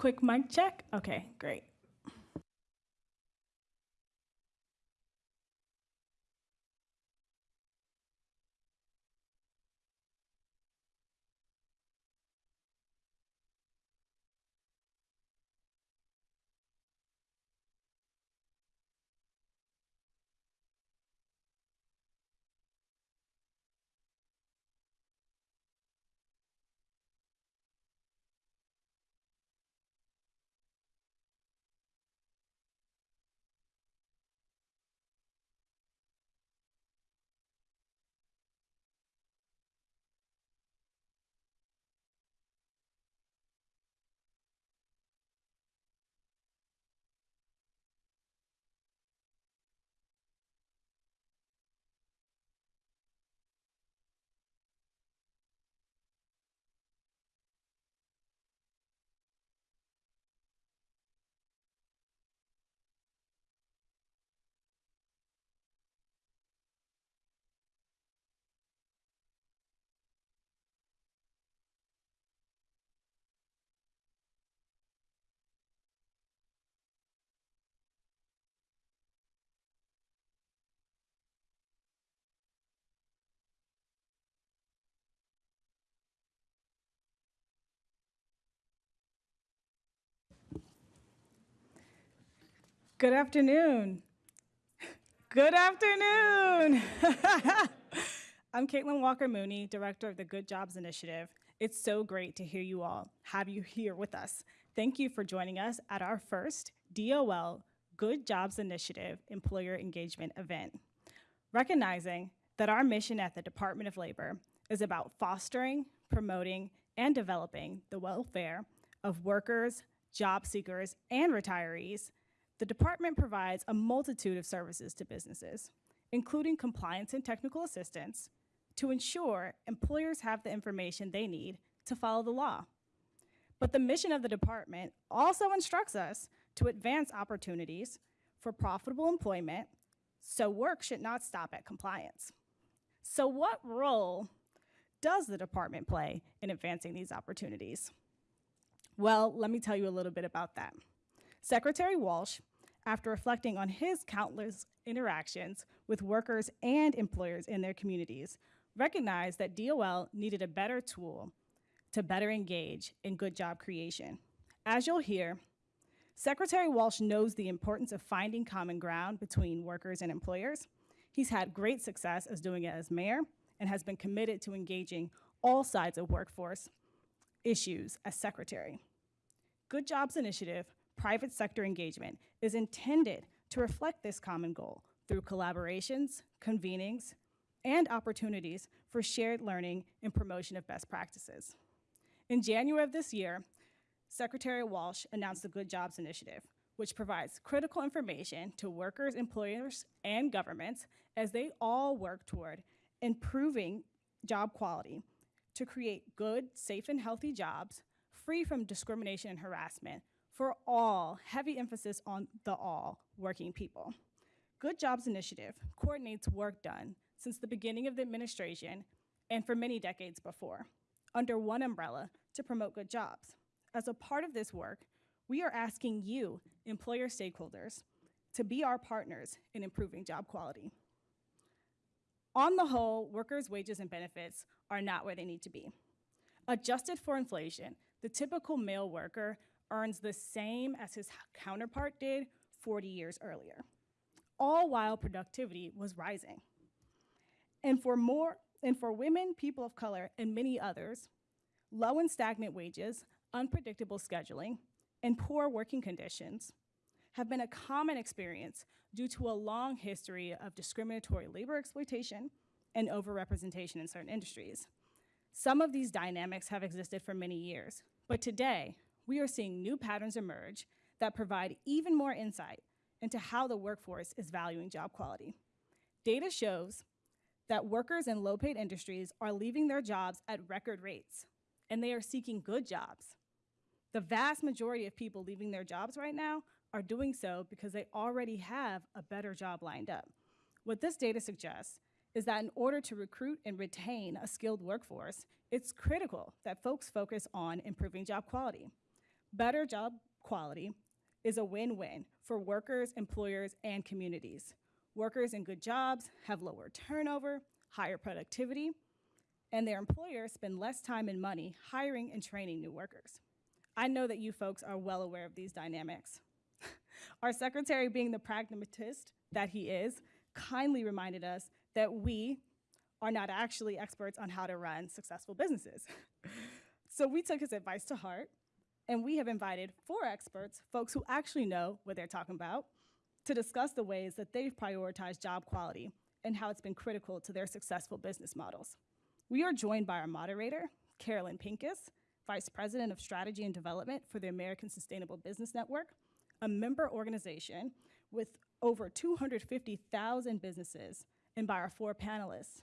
Quick mic check. Okay, great. Good afternoon. Good afternoon. I'm Caitlin Walker Mooney, Director of the Good Jobs Initiative. It's so great to hear you all, have you here with us. Thank you for joining us at our first DOL Good Jobs Initiative Employer Engagement event. Recognizing that our mission at the Department of Labor is about fostering, promoting, and developing the welfare of workers, job seekers, and retirees, the department provides a multitude of services to businesses, including compliance and technical assistance, to ensure employers have the information they need to follow the law. But the mission of the department also instructs us to advance opportunities for profitable employment, so work should not stop at compliance. So what role does the department play in advancing these opportunities? Well, let me tell you a little bit about that. Secretary Walsh after reflecting on his countless interactions with workers and employers in their communities, recognized that DOL needed a better tool to better engage in good job creation. As you'll hear, Secretary Walsh knows the importance of finding common ground between workers and employers. He's had great success as doing it as mayor and has been committed to engaging all sides of workforce issues as secretary. Good Jobs Initiative private sector engagement is intended to reflect this common goal through collaborations, convenings, and opportunities for shared learning and promotion of best practices. In January of this year, Secretary Walsh announced the Good Jobs Initiative, which provides critical information to workers, employers, and governments as they all work toward improving job quality to create good, safe, and healthy jobs free from discrimination and harassment for all, heavy emphasis on the all working people. Good Jobs Initiative coordinates work done since the beginning of the administration and for many decades before, under one umbrella to promote good jobs. As a part of this work, we are asking you, employer stakeholders, to be our partners in improving job quality. On the whole, workers' wages and benefits are not where they need to be. Adjusted for inflation, the typical male worker earns the same as his counterpart did 40 years earlier, all while productivity was rising. And for more, and for women, people of color, and many others, low and stagnant wages, unpredictable scheduling, and poor working conditions have been a common experience due to a long history of discriminatory labor exploitation and overrepresentation in certain industries. Some of these dynamics have existed for many years, but today, we are seeing new patterns emerge that provide even more insight into how the workforce is valuing job quality. Data shows that workers in low-paid industries are leaving their jobs at record rates, and they are seeking good jobs. The vast majority of people leaving their jobs right now are doing so because they already have a better job lined up. What this data suggests is that in order to recruit and retain a skilled workforce, it's critical that folks focus on improving job quality. Better job quality is a win-win for workers, employers, and communities. Workers in good jobs have lower turnover, higher productivity, and their employers spend less time and money hiring and training new workers. I know that you folks are well aware of these dynamics. Our secretary, being the pragmatist that he is, kindly reminded us that we are not actually experts on how to run successful businesses. so we took his advice to heart, and we have invited four experts, folks who actually know what they're talking about, to discuss the ways that they've prioritized job quality and how it's been critical to their successful business models. We are joined by our moderator, Carolyn Pincus, Vice President of Strategy and Development for the American Sustainable Business Network, a member organization with over 250,000 businesses, and by our four panelists.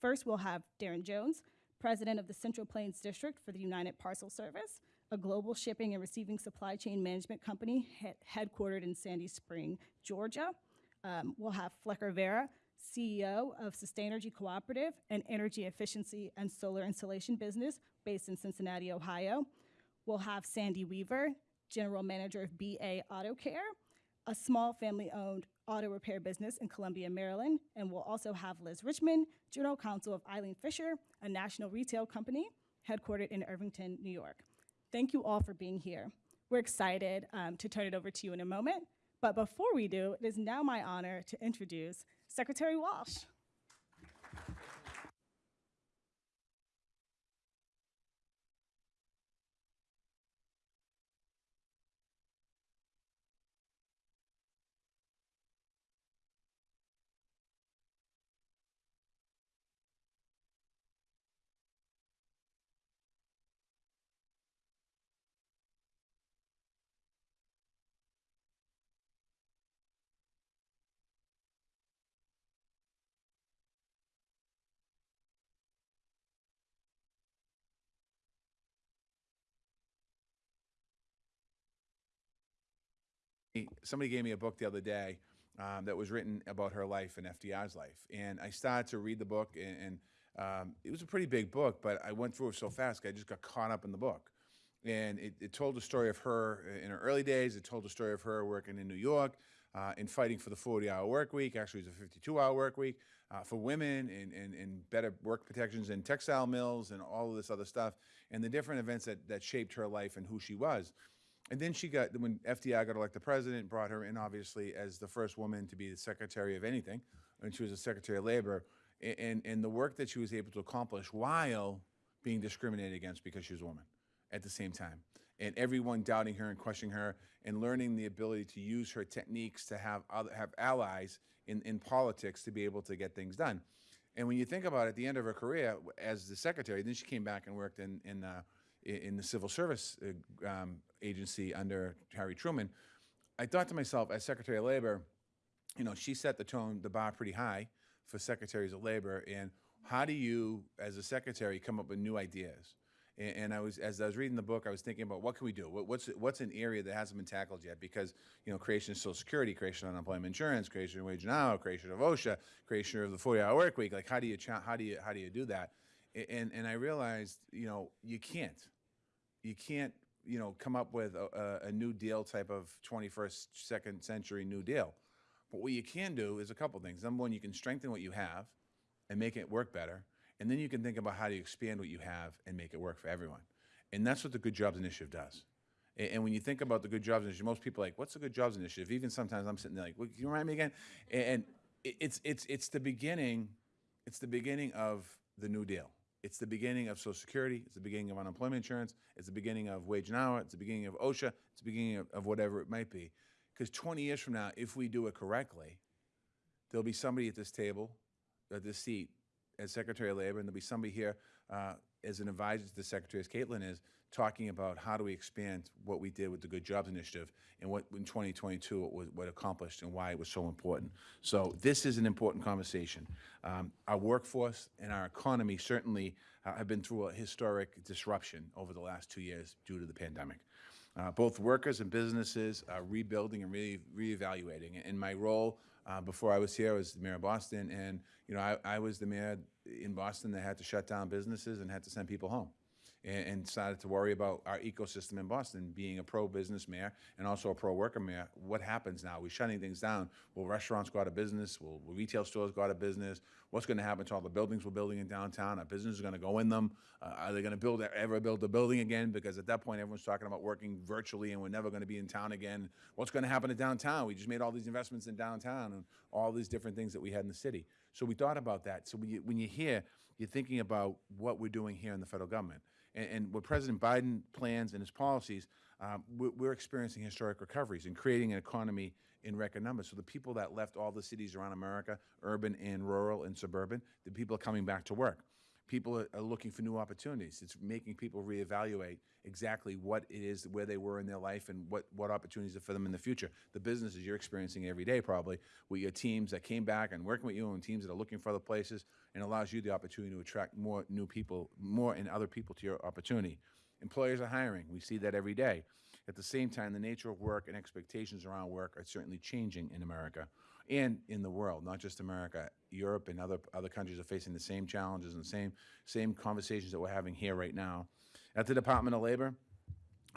First, we'll have Darren Jones, President of the Central Plains District for the United Parcel Service, a global shipping and receiving supply chain management company headquartered in Sandy Spring, Georgia. Um, we'll have Flecker Vera, CEO of Sustainergy Cooperative, an energy efficiency and solar installation business based in Cincinnati, Ohio. We'll have Sandy Weaver, General Manager of BA Auto Care, a small family-owned auto repair business in Columbia, Maryland. And we'll also have Liz Richmond, General Counsel of Eileen Fisher, a national retail company headquartered in Irvington, New York. Thank you all for being here. We're excited um, to turn it over to you in a moment. But before we do, it is now my honor to introduce Secretary Walsh. Somebody gave me a book the other day um, that was written about her life and FDR's life. And I started to read the book, and, and um, it was a pretty big book, but I went through it so fast, I just got caught up in the book. And it, it told the story of her in her early days. It told the story of her working in New York uh, and fighting for the 40-hour work week. Actually, it was a 52-hour work week uh, for women and, and, and better work protections in textile mills and all of this other stuff and the different events that, that shaped her life and who she was. And then she got, when FDR got elected president, brought her in obviously as the first woman to be the secretary of anything, and she was a secretary of labor, and, and the work that she was able to accomplish while being discriminated against because she was a woman at the same time. And everyone doubting her and questioning her and learning the ability to use her techniques to have other, have allies in, in politics to be able to get things done. And when you think about it, at the end of her career as the secretary, then she came back and worked in, in uh, in the civil service uh, um, agency under Harry Truman, I thought to myself, as Secretary of Labor, you know, she set the tone, the bar pretty high for secretaries of labor. And how do you, as a secretary, come up with new ideas? And, and I was, as I was reading the book, I was thinking about what can we do? What, what's what's an area that hasn't been tackled yet? Because you know, creation of Social Security, creation of unemployment insurance, creation of wage hour, creation of OSHA, creation of the 40-hour work week. Like, how do you how do you how do you do that? And and I realized, you know, you can't you can't, you know, come up with a, a, New Deal type of 21st, second century New Deal. But what you can do is a couple things. Number one, you can strengthen what you have and make it work better. And then you can think about how to expand what you have and make it work for everyone. And that's what the Good Jobs Initiative does. And, when you think about the Good Jobs Initiative, most people are like, what's the Good Jobs Initiative? Even sometimes I'm sitting there like, well, can you remind me again? And, and it's, it's, it's the beginning, it's the beginning of the New Deal. It's the beginning of Social Security. It's the beginning of unemployment insurance. It's the beginning of wage and hour. It's the beginning of OSHA. It's the beginning of, of whatever it might be. Because 20 years from now, if we do it correctly, there'll be somebody at this table, at this seat, as Secretary of Labor, and there'll be somebody here uh, as an advisor to the Secretary, as Caitlin is, talking about how do we expand what we did with the Good Jobs Initiative and what in 2022 it was what accomplished and why it was so important. So this is an important conversation. Um, our workforce and our economy certainly uh, have been through a historic disruption over the last two years due to the pandemic. Uh, both workers and businesses are rebuilding and re reevaluating. In my role uh, before I was here, I was the mayor of Boston, and you know I, I was the mayor in Boston that had to shut down businesses and had to send people home and, and started to worry about our ecosystem in Boston, being a pro-business mayor and also a pro-worker mayor. What happens now? We're shutting things down. Will restaurants go out of business? Will, will retail stores go out of business? What's going to happen to all the buildings we're building in downtown? Are businesses going to go in them? Uh, are they going to build ever build a building again? Because at that point, everyone's talking about working virtually, and we're never going to be in town again. What's going to happen to downtown? We just made all these investments in downtown and all these different things that we had in the city. So we thought about that. So when you, when you hear, you're thinking about what we're doing here in the federal government. And, and what President Biden plans and his policies, um, we're, we're experiencing historic recoveries and creating an economy in record numbers. So the people that left all the cities around America, urban and rural and suburban, the people are coming back to work. People are, looking for new opportunities. It's making people reevaluate exactly what it is, where they were in their life, and what, what opportunities are for them in the future. The businesses you're experiencing every day, probably, with your teams that came back and working with you, and teams that are looking for other places, and allows you the opportunity to attract more new people, more and other people to your opportunity. Employers are hiring. We see that every day. At the same time, the nature of work and expectations around work are certainly changing in America and in the world, not just America. Europe and other other countries are facing the same challenges and the same same conversations that we're having here right now. At the Department of Labor,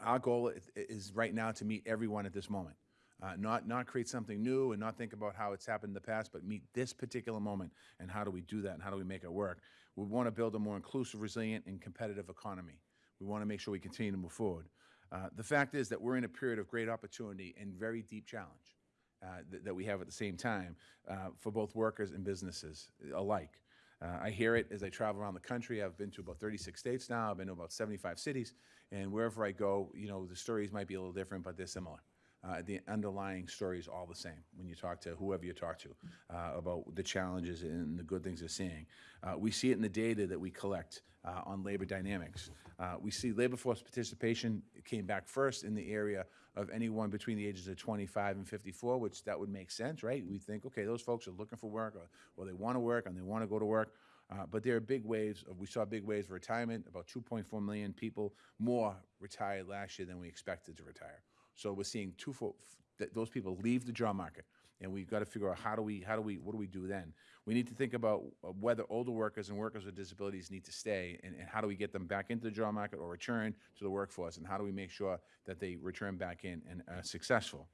our goal is, is right now to meet everyone at this moment. Uh, not not create something new and not think about how it's happened in the past, but meet this particular moment and how do we do that and how do we make it work. We want to build a more inclusive, resilient, and competitive economy. We want to make sure we continue to move forward. Uh, the fact is that we're in a period of great opportunity and very deep challenge uh, th- that we have at the same time uh, for both workers and businesses alike. Uh, I hear it as I travel around the country. I've been to about 36 states now. I've been to about 75 cities, and wherever I go, you know, the stories might be a little different, but they're similar. Uh, the underlying story is all the same when you talk to whoever you talk to uh, about the challenges and the good things they're seeing. Uh, we see it in the data that we collect uh, on labor dynamics. Uh, we see labor force participation came back first in the area of anyone between the ages of 25 and 54, which that would make sense, right? We think, okay, those folks are looking for work, or, or they want to work, and they want to go to work. Uh, but there are big waves. Of, we saw big waves of retirement. About 2.4 million people more retired last year than we expected to retire. So we're seeing two fo- th- those people leave the job market, and we've got to figure out how do we how do we what do we do then? We need to think about uh, whether older workers and workers with disabilities need to stay, and, and how do we get them back into the job market or return to the workforce, and how do we make sure that they return back in and are successful?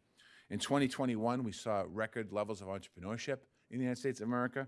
In 2021, we saw record levels of entrepreneurship in the United States of America.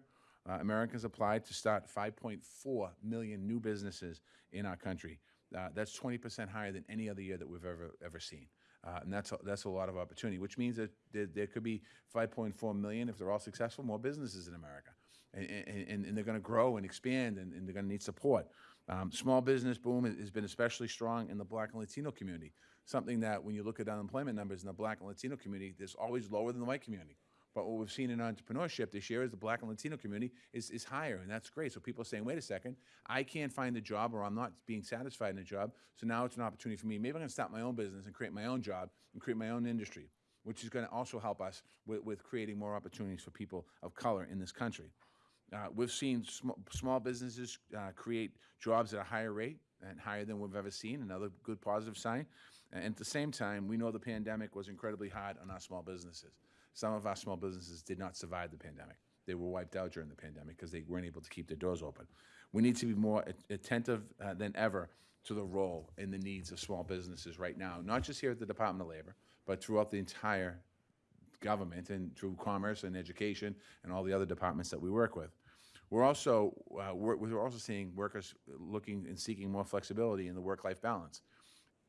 Uh, Americans applied to start 5.4 million new businesses in our country. Uh, that's 20% higher than any other year that we've ever ever seen. Uh, and that's a, that's a lot of opportunity, which means that there, there could be 5.4 million, if they're all successful, more businesses in America. And, and, and they're going to grow and expand, and, and they're going to need support. Um, small business boom has- been especially strong in the Black and Latino community, something that when you look at unemployment numbers in the Black and Latino community, there's always lower than the white community. But what we've seen in entrepreneurship this year is the Black and Latino community is, is higher, and that's great. So people are saying, wait a second, I can't find a job or I'm not being satisfied in a job, so now it's an opportunity for me. Maybe I'm going to start my own business and create my own job and create my own industry, which is going to also help us with, with creating more opportunities for people of color in this country. Uh, we've seen sm- small businesses uh, create jobs at a higher rate and higher than we've ever seen, another good positive sign. And at the same time, we know the pandemic was incredibly hard on our small businesses. Some of our small businesses did not survive the pandemic. They were wiped out during the pandemic because they weren't able to keep their doors open. We need to be more attentive uh, than ever to the role and the needs of small businesses right now, not just here at the Department of Labor, but throughout the entire government and through commerce and education and all the other departments that we work with. We're also, uh, we're, we're also seeing workers looking and seeking more flexibility in the work-life balance.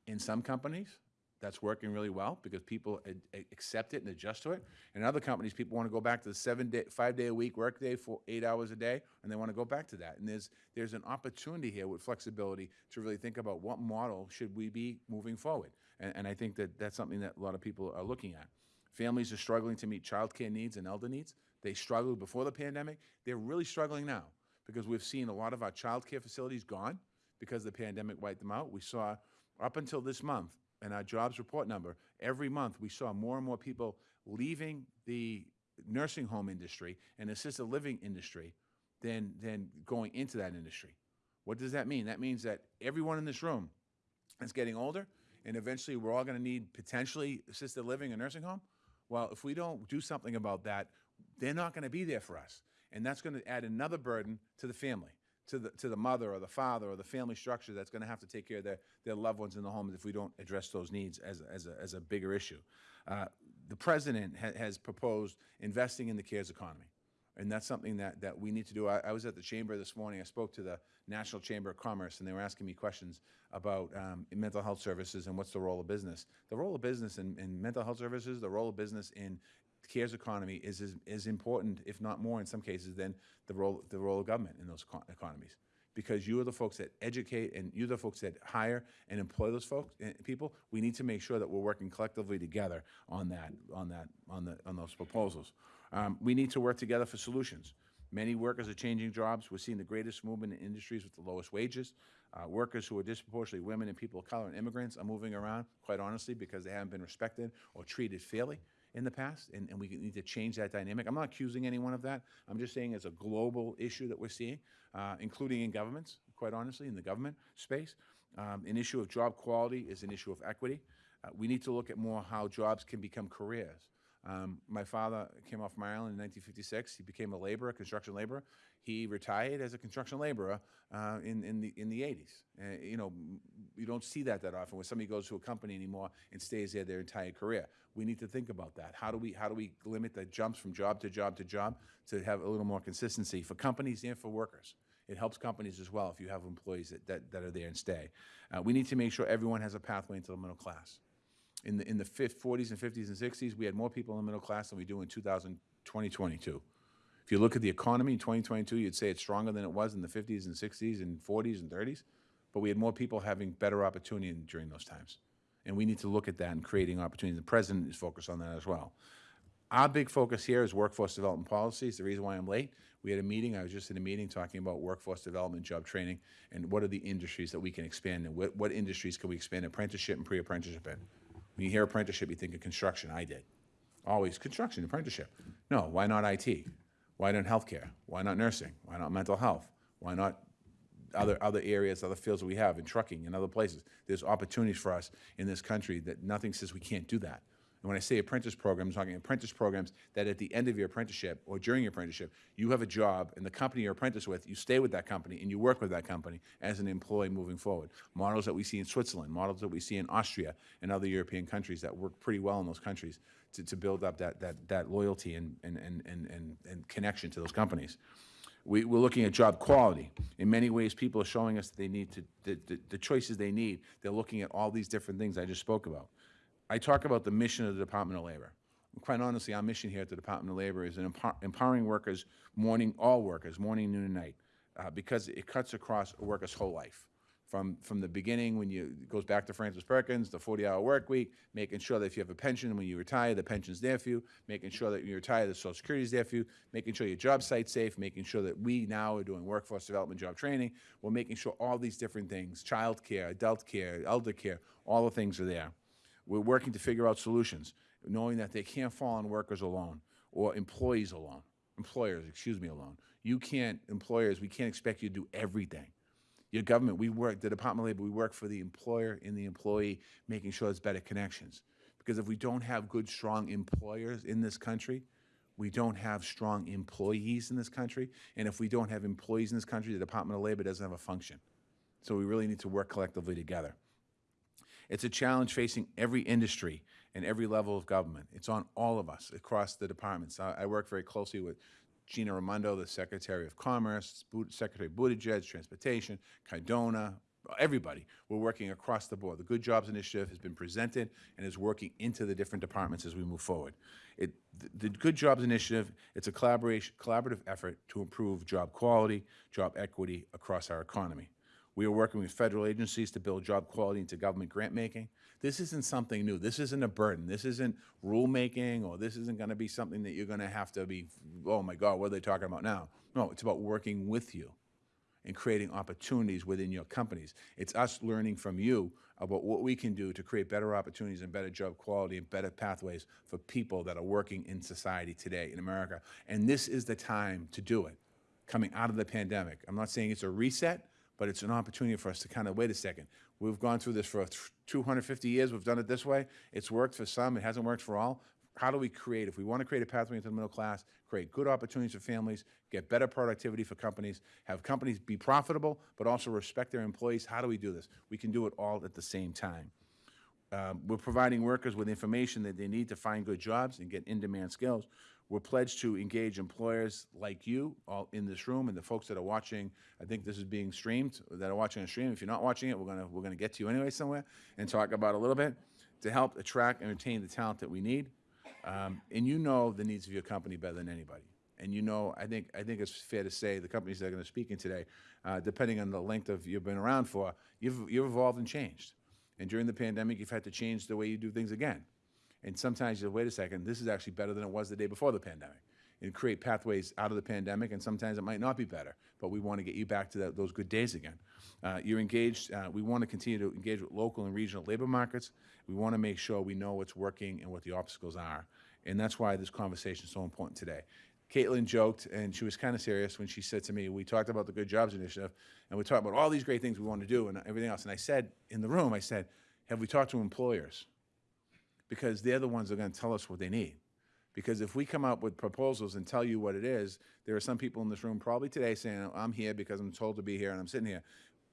In some companies, that's working really well because people ad- accept it and adjust to it. In other companies, people want to go back to the seven day, five day a week workday for eight hours a day, and they want to go back to that. And there's there's an opportunity here with flexibility to really think about what model should we be moving forward. And, and I think that that's something that a lot of people are looking at. Families are struggling to meet childcare needs and elder needs. They struggled before the pandemic. They're really struggling now because we've seen a lot of our childcare facilities gone because the pandemic wiped them out. We saw up until this month, in our jobs report number, every month we saw more and more people leaving the nursing home industry and assisted living industry than, than going into that industry. What does that mean? That means that everyone in this room is getting older, and eventually we're all going to need potentially assisted living and nursing home. Well, if we don't do something about that, they're not going to be there for us. And that's going to add another burden to the family, to the, to the mother or the father or the family structure that's going to have to take care of their, their loved ones in the home if we don't address those needs as, a- as, a, as a bigger issue. Uh, the president ha- has proposed investing in the cares economy. And that's something that, that we need to do. I, I was at the chamber this morning. I spoke to the National Chamber of Commerce, and they were asking me questions about um, mental health services and what's the role of business. The role of business in, in mental health services, the role of business in cares economy is as important, if not more in some cases, than the role, the role of government in those eco- economies. Because you are the folks that educate and you're the folks that hire and employ those folks, eh, people. We need to make sure that we're working collectively together on that, on that, on the, on those proposals. Um, we need to work together for solutions. Many workers are changing jobs. We're seeing the greatest movement in industries with the lowest wages. Uh, workers who are disproportionately women and people of color and immigrants are moving around, quite honestly, because they haven't been respected or treated fairly in the past, and, and we need to change that dynamic. I'm not accusing anyone of that. I'm just saying it's a global issue that we're seeing, uh, including in governments, quite honestly, in the government space. Um, an issue of job quality is an issue of equity. Uh, we need to look at more how jobs can become careers. Um, my father came off from Ireland in 1956. He became a laborer, construction laborer. He retired as a construction laborer uh, in, in, the, in the 80s. Uh, you know, you don't see that that often when somebody goes to a company anymore and stays there their entire career. We need to think about that. How do we, how do we limit the jumps from job to job to job to have a little more consistency for companies and for workers? It helps companies as well if you have employees that, that, that are there and stay. Uh, we need to make sure everyone has a pathway into the middle class in the, in the fif- 40s and 50s and 60s, we had more people in the middle class than we do in 2000, 2022. If you look at the economy in 2022, you'd say it's stronger than it was in the 50s and 60s and 40s and 30s, but we had more people having better opportunity during those times. And we need to look at that and creating opportunities. The president is focused on that as well. Our big focus here is workforce development policies. The reason why I'm late, we had a meeting, I was just in a meeting talking about workforce development, job training, and what are the industries that we can expand in? What, what industries can we expand apprenticeship and pre-apprenticeship in? When you hear apprenticeship, you think of construction. I did. Always construction, apprenticeship. No, why not IT? Why not healthcare? Why not nursing? Why not mental health? Why not other, other areas, other fields that we have in trucking and other places. There's opportunities for us in this country that nothing says we can't do that. And when I say apprentice programs, I'm talking apprentice programs that at the end of your apprenticeship or during your apprenticeship, you have a job and the company you're apprentice with, you stay with that company and you work with that company as an employee moving forward. Models that we see in Switzerland, models that we see in Austria and other European countries that work pretty well in those countries to, to build up that, that, that loyalty and, and, and, and, and, and connection to those companies. We, we're looking at job quality. In many ways, people are showing us that they need to, the, the, the choices they need. They're looking at all these different things I just spoke about. I talk about the mission of the Department of Labor. Quite honestly, our mission here at the Department of Labor is an empower, empowering workers, morning, all workers, morning, noon, and night, uh, because it cuts across a worker's whole life. From, from the beginning, when you, it goes back to Frances Perkins, the 40-hour work week, making sure that if you have a pension, when you retire, the pension's there for you, making sure that when you retire, the Social Security's there for you, making sure your job site's safe, making sure that we now are doing workforce development, job training, we're making sure all these different things, child care, adult care, elder care, all the things are there. We're working to figure out solutions, knowing that they can't fall on workers alone or employees alone, employers, excuse me, alone. You can't, employers, we can't expect you to do everything. Your government, we work, the Department of Labor, we work for the employer and the employee, making sure there's better connections. Because if we don't have good, strong employers in this country, we don't have strong employees in this country. And if we don't have employees in this country, the Department of Labor doesn't have a function. So we really need to work collectively together. It's a challenge facing every industry and every level of government. It's on all of us across the departments. I, I work very closely with Gina Raimondo, the Secretary of Commerce, Secretary Buttigieg, Transportation, Cardona, everybody. We're working across the board. The Good Jobs Initiative has been presented and is working into the different departments as we move forward. It, the, the Good Jobs Initiative, it's a collaboration, collaborative effort to improve job quality, job equity across our economy. We are working with federal agencies to build job quality into government grant making. This isn't something new. This isn't a burden. This isn't rulemaking, or this isn't going to be something that you're going to have to be, oh my God, what are they talking about now? No, it's about working with you and creating opportunities within your companies. It's us learning from you about what we can do to create better opportunities and better job quality and better pathways for people that are working in society today in America. And this is the time to do it, coming out of the pandemic. I'm not saying it's a reset, but it's an opportunity for us to kind of, wait a second, we've gone through this for 250 years, we've done it this way, it's worked for some, it hasn't worked for all. how do we create, if we want to create a pathway into the middle class, create good opportunities for families, get better productivity for companies, have companies be profitable, but also respect their employees, how do we do this? We can do it all at the same time. Um, We're providing workers with information that they need to find good jobs and get in-demand skills. We're pledged to engage employers like you, all in this room, and the folks that are watching, I think this is being streamed, that are watching on stream. If you're not watching it, we're gonna, we're gonna get to you anyway somewhere and talk about a little bit, to help attract and retain the talent that we need. Um, And you know the needs of your company better than anybody. And you know, I think, I think it's fair to say, the companies that are gonna speak in today, uh, depending on the length of you've been around for, you've, you've evolved and changed. And during the pandemic, you've had to change the way you do things again. And sometimes you say, wait a second, this is actually better than it was the day before the pandemic. And create pathways out of the pandemic, and sometimes it might not be better, but we want to get you back to that, those good days again. Uh, you're engaged, uh, we want to continue to engage with local and regional labor markets. We want to make sure we know what's working and what the obstacles are. And that's why this conversation is so important today. Caitlin joked, and she was kind of serious when she said to me, we talked about the Good Jobs Initiative, and we talked about all these great things we want to do and everything else. And I said, in the room, I said, have we talked to employers? Because they're the ones that are going to tell us what they need. Because if we come up with proposals and tell you what it is, there are some people in this room probably today saying, I'm here because I'm told to be here and I'm sitting here.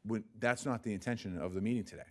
When, that's not the intention of the meeting today.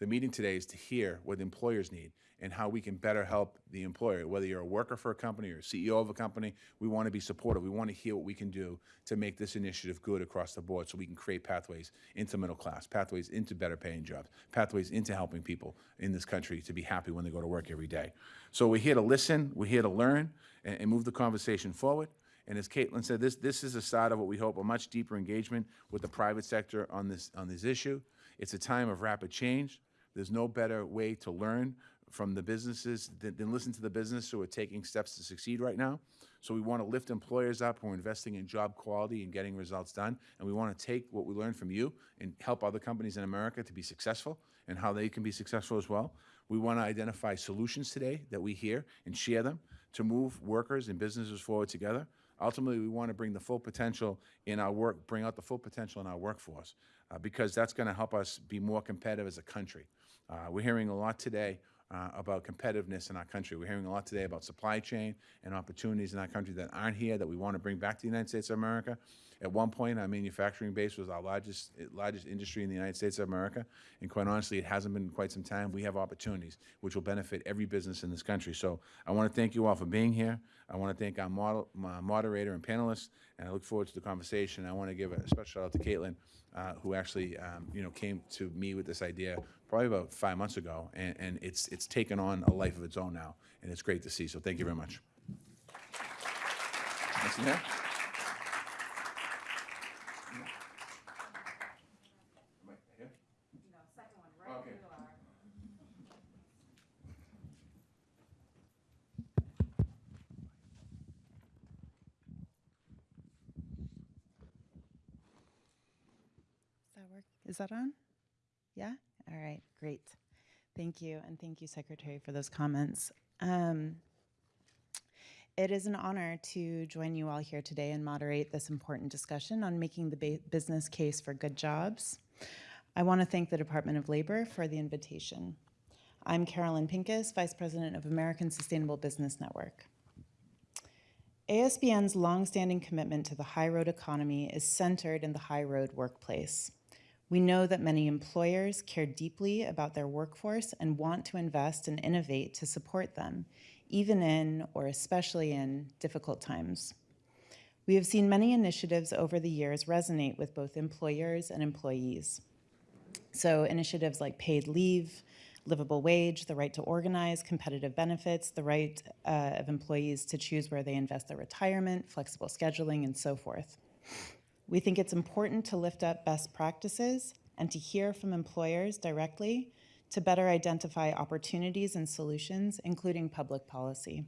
The meeting today is to hear what the employers need and how we can better help the employer. Whether you're a worker for a company or CEO of a company, we want to be supportive. We want to hear what we can do to make this initiative good across the board so we can create pathways into middle class, pathways into better paying jobs, pathways into helping people in this country to be happy when they go to work every day. So we're here to listen, we're here to learn, and, and move the conversation forward. And as Caitlin said, this, this is a start of what we hope, a much deeper engagement with the private sector on this, on this issue. It's a time of rapid change. There's no better way to learn from the businesses than, than listen to the business who are taking steps to succeed right now. So we want to lift employers up who are investing in job quality and getting results done. And we want to take what we learned from you and help other companies in America to be successful and how they can be successful as well. We want to identify solutions today that we hear and share them to move workers and businesses forward together. Ultimately, we want to bring the full potential in our work, bring out the full potential in our workforce, uh, because that's going to help us be more competitive as a country. Uh, we're hearing a lot today uh, about competitiveness in our country. We're hearing a lot today about supply chain and opportunities in our country that aren't here that we want to bring back to the United States of America. At one point, our manufacturing base was our largest largest industry in the United States of America, and quite honestly, it hasn't been in quite some time. We have opportunities which will benefit every business in this country. So I want to thank you all for being here. I want to thank our model, my moderator and panelists, and I look forward to the conversation. I want to give a special shout out to Caitlin, uh, who actually um, you know came to me with this idea probably about five months ago, and, and it's it's taken on a life of its own now, and it's great to see. So thank you very much. Nice to have. Okay. Does that work? Is that on? Yeah? All right, great. Thank you, and thank you, Secretary, for those comments. Um, it is an honor to join you all here today and moderate this important discussion on making the business case for good jobs. I want to thank the Department of Labor for the invitation. I'm Carolyn Pincus, Vice President of American Sustainable Business Network. ASBN's longstanding commitment to the high road economy is centered in the high road workplace. We know that many employers care deeply about their workforce and want to invest and innovate to support them, even in or especially in difficult times. We have seen many initiatives over the years resonate with both employers and employees. So initiatives like paid leave, livable wage, the right to organize, competitive benefits, the right uh, of employees to choose where they invest their retirement, flexible scheduling, and so forth. We think it's important to lift up best practices and to hear from employers directly to better identify opportunities and solutions, including public policy.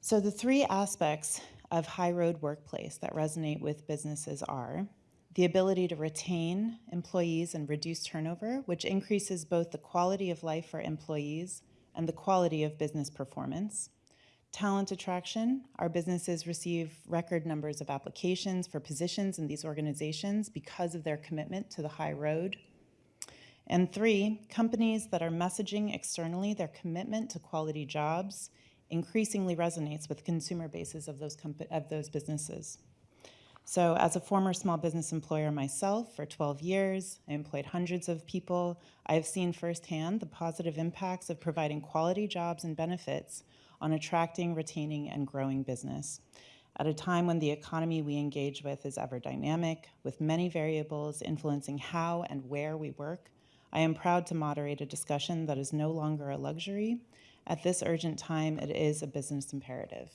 So the three aspects of high road workplace that resonate with businesses are the ability to retain employees and reduce turnover, which increases both the quality of life for employees and the quality of business performance. Talent attraction, our businesses receive record numbers of applications for positions in these organizations because of their commitment to the high road. And three, companies that are messaging externally their commitment to quality jobs increasingly resonates with consumer bases of those, of those businesses. So, as a former small business employer myself for 12 years, I employed hundreds of people. I have seen firsthand the positive impacts of providing quality jobs and benefits on attracting, retaining, and growing business. At a time when the economy we engage with is ever dynamic, with many variables influencing how and where we work, I am proud to moderate a discussion that is no longer a luxury. At this urgent time, it is a business imperative.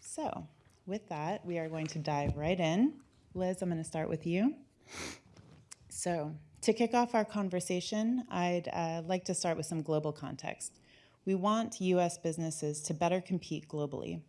So, with that, we are going to dive right in. Liz, I'm going to start with you. So, to kick off our conversation, I'd uh, like to start with some global context. We want US businesses to better compete globally,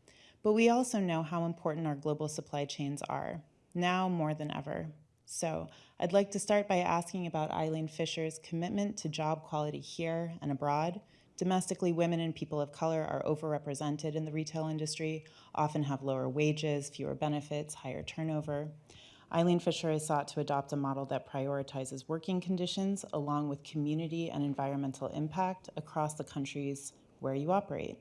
but we also know how important our global supply chains are, now more than ever. So, I'd like to start by asking about Eileen Fisher's commitment to job quality here and abroad. Domestically, women and people of color are overrepresented in the retail industry, often have lower wages, fewer benefits, higher turnover. Eileen Fisher has sought to adopt a model that prioritizes working conditions along with community and environmental impact across the countries where you operate.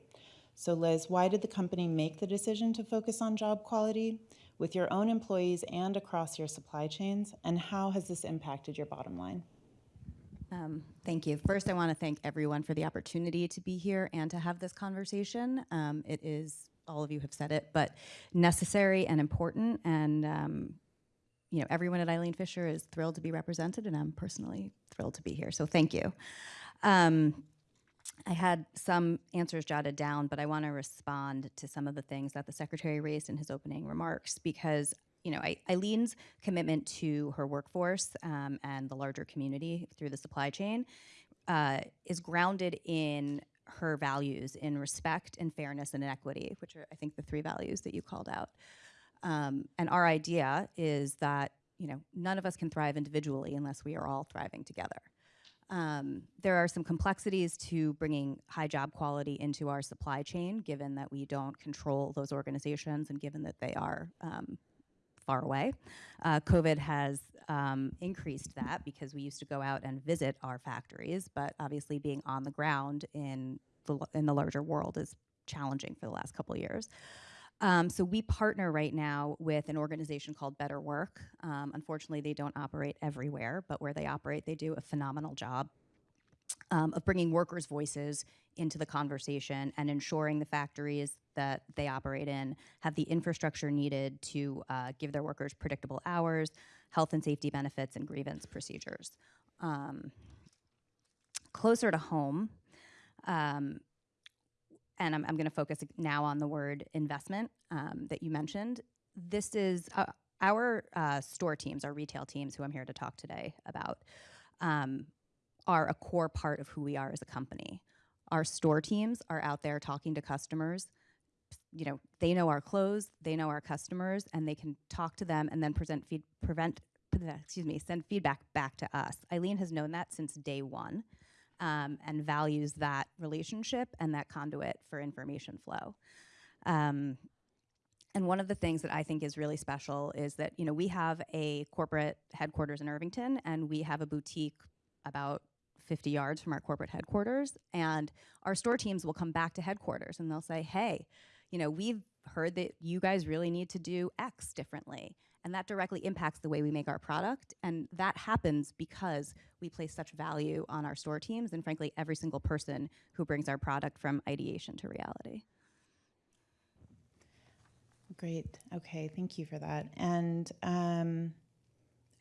So, Liz, why did the company make the decision to focus on job quality with your own employees and across your supply chains? And how has this impacted your bottom line? Um, thank you. First, I want to thank everyone for the opportunity to be here and to have this conversation. Um, it is, all of you have said it, but necessary and important. And, um, you know, everyone at Eileen Fisher is thrilled to be represented, and I'm personally thrilled to be here. So thank you. Um, I had some answers jotted down, but I want to respond to some of the things that the secretary raised in his opening remarks because you know, Eileen's commitment to her workforce um, and the larger community through the supply chain uh, is grounded in her values in respect and fairness and equity, which are, I think, the three values that you called out. Um, and our idea is that, you know, none of us can thrive individually unless we are all thriving together. Um, there are some complexities to bringing high job quality into our supply chain, given that we don't control those organizations and given that they are um, far away. Uh, COVID has um, increased that because we used to go out and visit our factories, but obviously being on the ground in the, in the larger world is challenging for the last couple of years. Um, so we partner right now with an organization called Better Work. Um, unfortunately, they don't operate everywhere, but where they operate, they do a phenomenal job um, of bringing workers' voices into the conversation and ensuring the factories that they operate in have the infrastructure needed to uh, give their workers predictable hours, health and safety benefits, and grievance procedures. Um, closer to home, um, and I'm, I'm going to focus now on the word investment um, that you mentioned. This is uh, our uh, store teams, our retail teams, who I'm here to talk today about, um, are a core part of who we are as a company. Our store teams are out there talking to customers. You know, they know our clothes, they know our customers, and they can talk to them and then present feed, prevent, excuse me, send feedback back to us. Eileen has known that since day one um, and values that relationship and that conduit for information flow. Um, and one of the things that I think is really special is that you know we have a corporate headquarters in Irvington, and we have a boutique about 50 yards from our corporate headquarters. And our store teams will come back to headquarters and they'll say, hey, you know, we've heard that you guys really need to do X differently. And that directly impacts the way we make our product. And that happens because we place such value on our store teams and, frankly, every single person who brings our product from ideation to reality. Great. Okay, thank you for that. And um,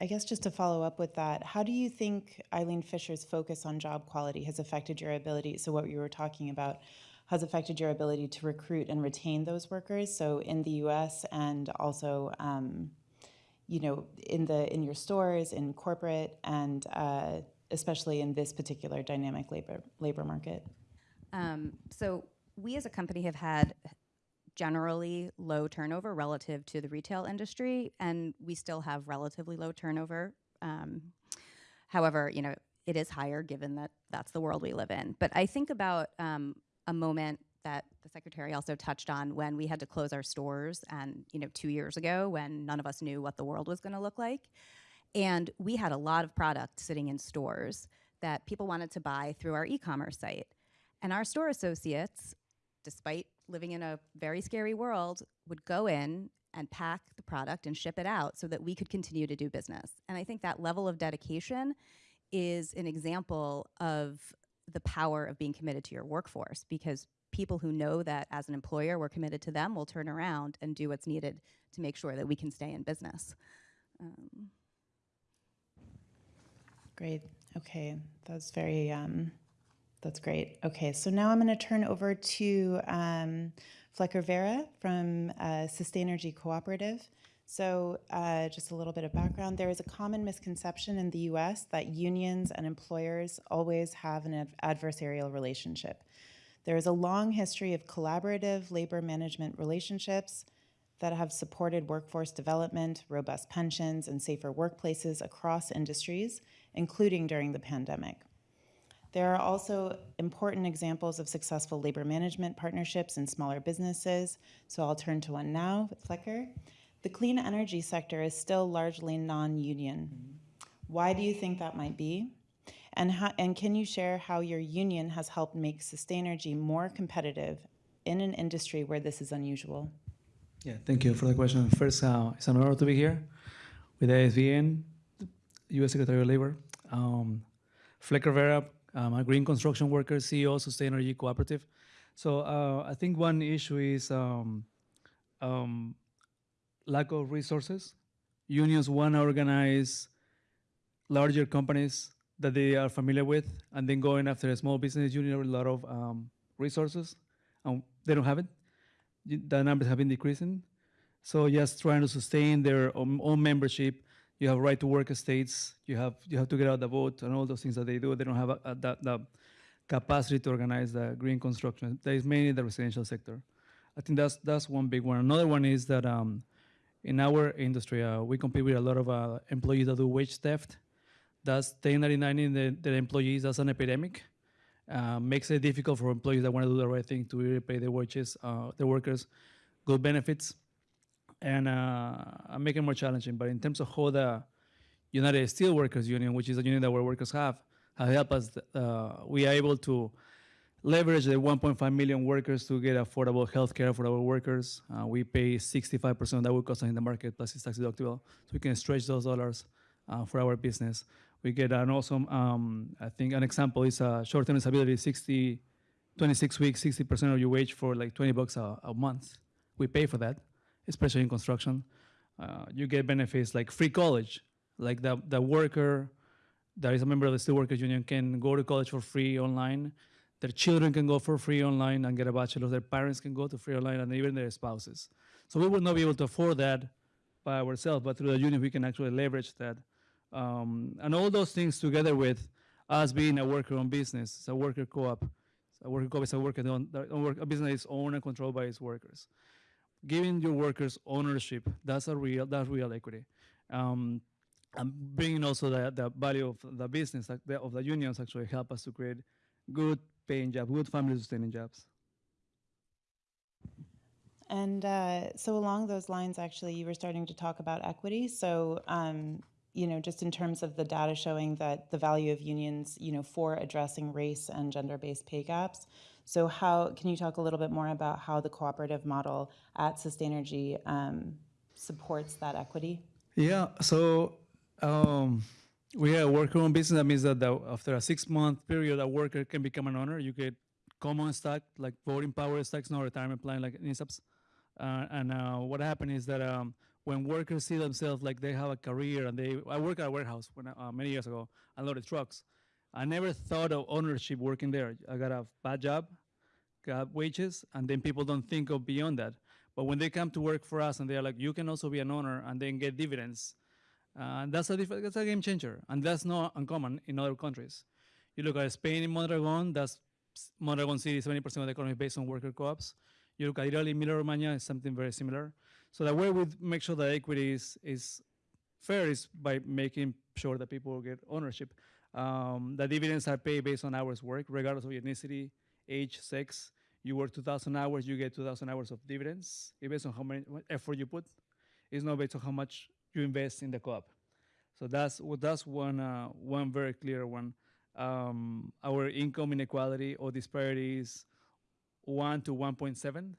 I guess just to follow up with that, how do you think Eileen Fisher's focus on job quality has affected your ability? So, what you were talking about has affected your ability to recruit and retain those workers. So, in the U.S. and also, um, you know, in the in your stores, in corporate, and uh, especially in this particular dynamic labor labor market. Um, so, we as a company have had generally low turnover relative to the retail industry, and we still have relatively low turnover. Um, however, you know, it is higher given that that's the world we live in. But I think about um, a moment that the secretary also touched on when we had to close our stores and you know two years ago when none of us knew what the world was going to look like and we had a lot of product sitting in stores that people wanted to buy through our e-commerce site. And our store associates, despite living in a very scary world, would go in and pack the product and ship it out so that we could continue to do business. And I think that level of dedication is an example of the power of being committed to your workforce because people who know that as an employer we're committed to them will turn around and do what's needed to make sure that we can stay in business. Um, Great. Okay, that's very, um, that's great. Okay, so now I'm going to turn over to um, Flecker Vera from uh, Sustainergy Cooperative. So, uh, just a little bit of background. There is a common misconception in the US that unions and employers always have an ad- adversarial relationship. There is a long history of collaborative labor management relationships that have supported workforce development, robust pensions, and safer workplaces across industries, including during the pandemic. There are also important examples of successful labor management partnerships in smaller businesses. So I'll turn to one now, Flecker. The clean energy sector is still largely non-union. Mm-hmm. Why do you think that might be? And, how, and can you share how your union has helped make Sustainergy more competitive in an industry where this is unusual? Yeah, thank you for the question. First, uh, it's an honor to be here with ASBN, U.S. Secretary of Labor. Um, Flecker Vera, I'm a green construction worker, CEO, Sustainergy Cooperative. So uh, I think one issue is um, um, lack of resources. Unions want to organize larger companies that they are familiar with, and then going after a small business union with a lot of um, resources, and they don't have it. The numbers have been decreasing. So just trying to sustain their own, own membership. You have right to work states. You have you have to get out the vote and all those things that they do. They don't have a, a, that, the capacity to organize the green construction. That is mainly the residential sector. I think that's that's one big one. Another one is that um, in our industry, uh, we compete with a lot of uh, employees that do wage theft. That's 1099 in the, the employees. That's an epidemic. Uh, makes it difficult for employees that want to do the right thing to really pay their wages, uh, their workers, good benefits, and uh, make it more challenging. But in terms of how the United Steelworkers Union, which is a union that our workers have, have helped us, uh, we are able to leverage the 1.5 million workers to get affordable health care for our workers. Uh, we pay 65% of that would cost in the market plus it's tax deductible. So we can stretch those dollars uh, for our business. We get an awesome, um, I think an example is a short-term disability, 60, 26 weeks, 60% of your wage for like 20 bucks a, a month. We pay for that, especially in construction. Uh, you get benefits like free college, like the, the worker that is a member of the Steelworkers Union can go to college for free online. Their children can go for free online and get a bachelor's. Their parents can go to free online, and even their spouses. So we would not be able to afford that by ourselves, but through the union, we can actually leverage that. Um, and all those things together with us being a worker-owned business, it's a worker co-op. A worker co-op is a worker own, a business is owned and controlled by its workers. Giving your workers ownership, that's a real, that's real equity. Um, and bringing also the, the value of the business, like the, of the unions actually help us to create good paying jobs, good family sustaining jobs. And uh, so along those lines, actually, you were starting to talk about equity. So, um, you know, just in terms of the data showing that the value of unions, you know, for addressing race and gender-based pay gaps. So how, can you talk a little bit more about how the cooperative model at Sustainergy um, supports that equity? Yeah, so um, we have a worker-owned business. That means that the, after a six-month period, a worker can become an owner. You get common stock, like voting power stocks, no retirement plan, like NISAPs. Uh, and uh, what happened is that um, when workers see themselves like they have a career and they, I work at a warehouse when, uh, many years ago, I loaded trucks. I never thought of ownership working there. I got a bad job, got wages, and then people don't think of beyond that. But when they come to work for us and they're like, you can also be an owner and then get dividends, uh, that's a that's a game changer, and that's not uncommon in other countries. You look at Spain in Mondragon, that's Mondragon City, 70% of the economy based on worker co-ops. You look at Italy, Emilia Romagna, is something very similar. So the way we make sure that equity is, is fair is by making sure that people get ownership. Um, the dividends are paid based on hours worked, regardless of ethnicity, age, sex. You work 2,000 hours, you get 2,000 hours of dividends. It's based on how much effort you put. It's not based on how much you invest in the co-op. So that's that's one uh, one very clear one. um, our income inequality or disparities one to 1.7,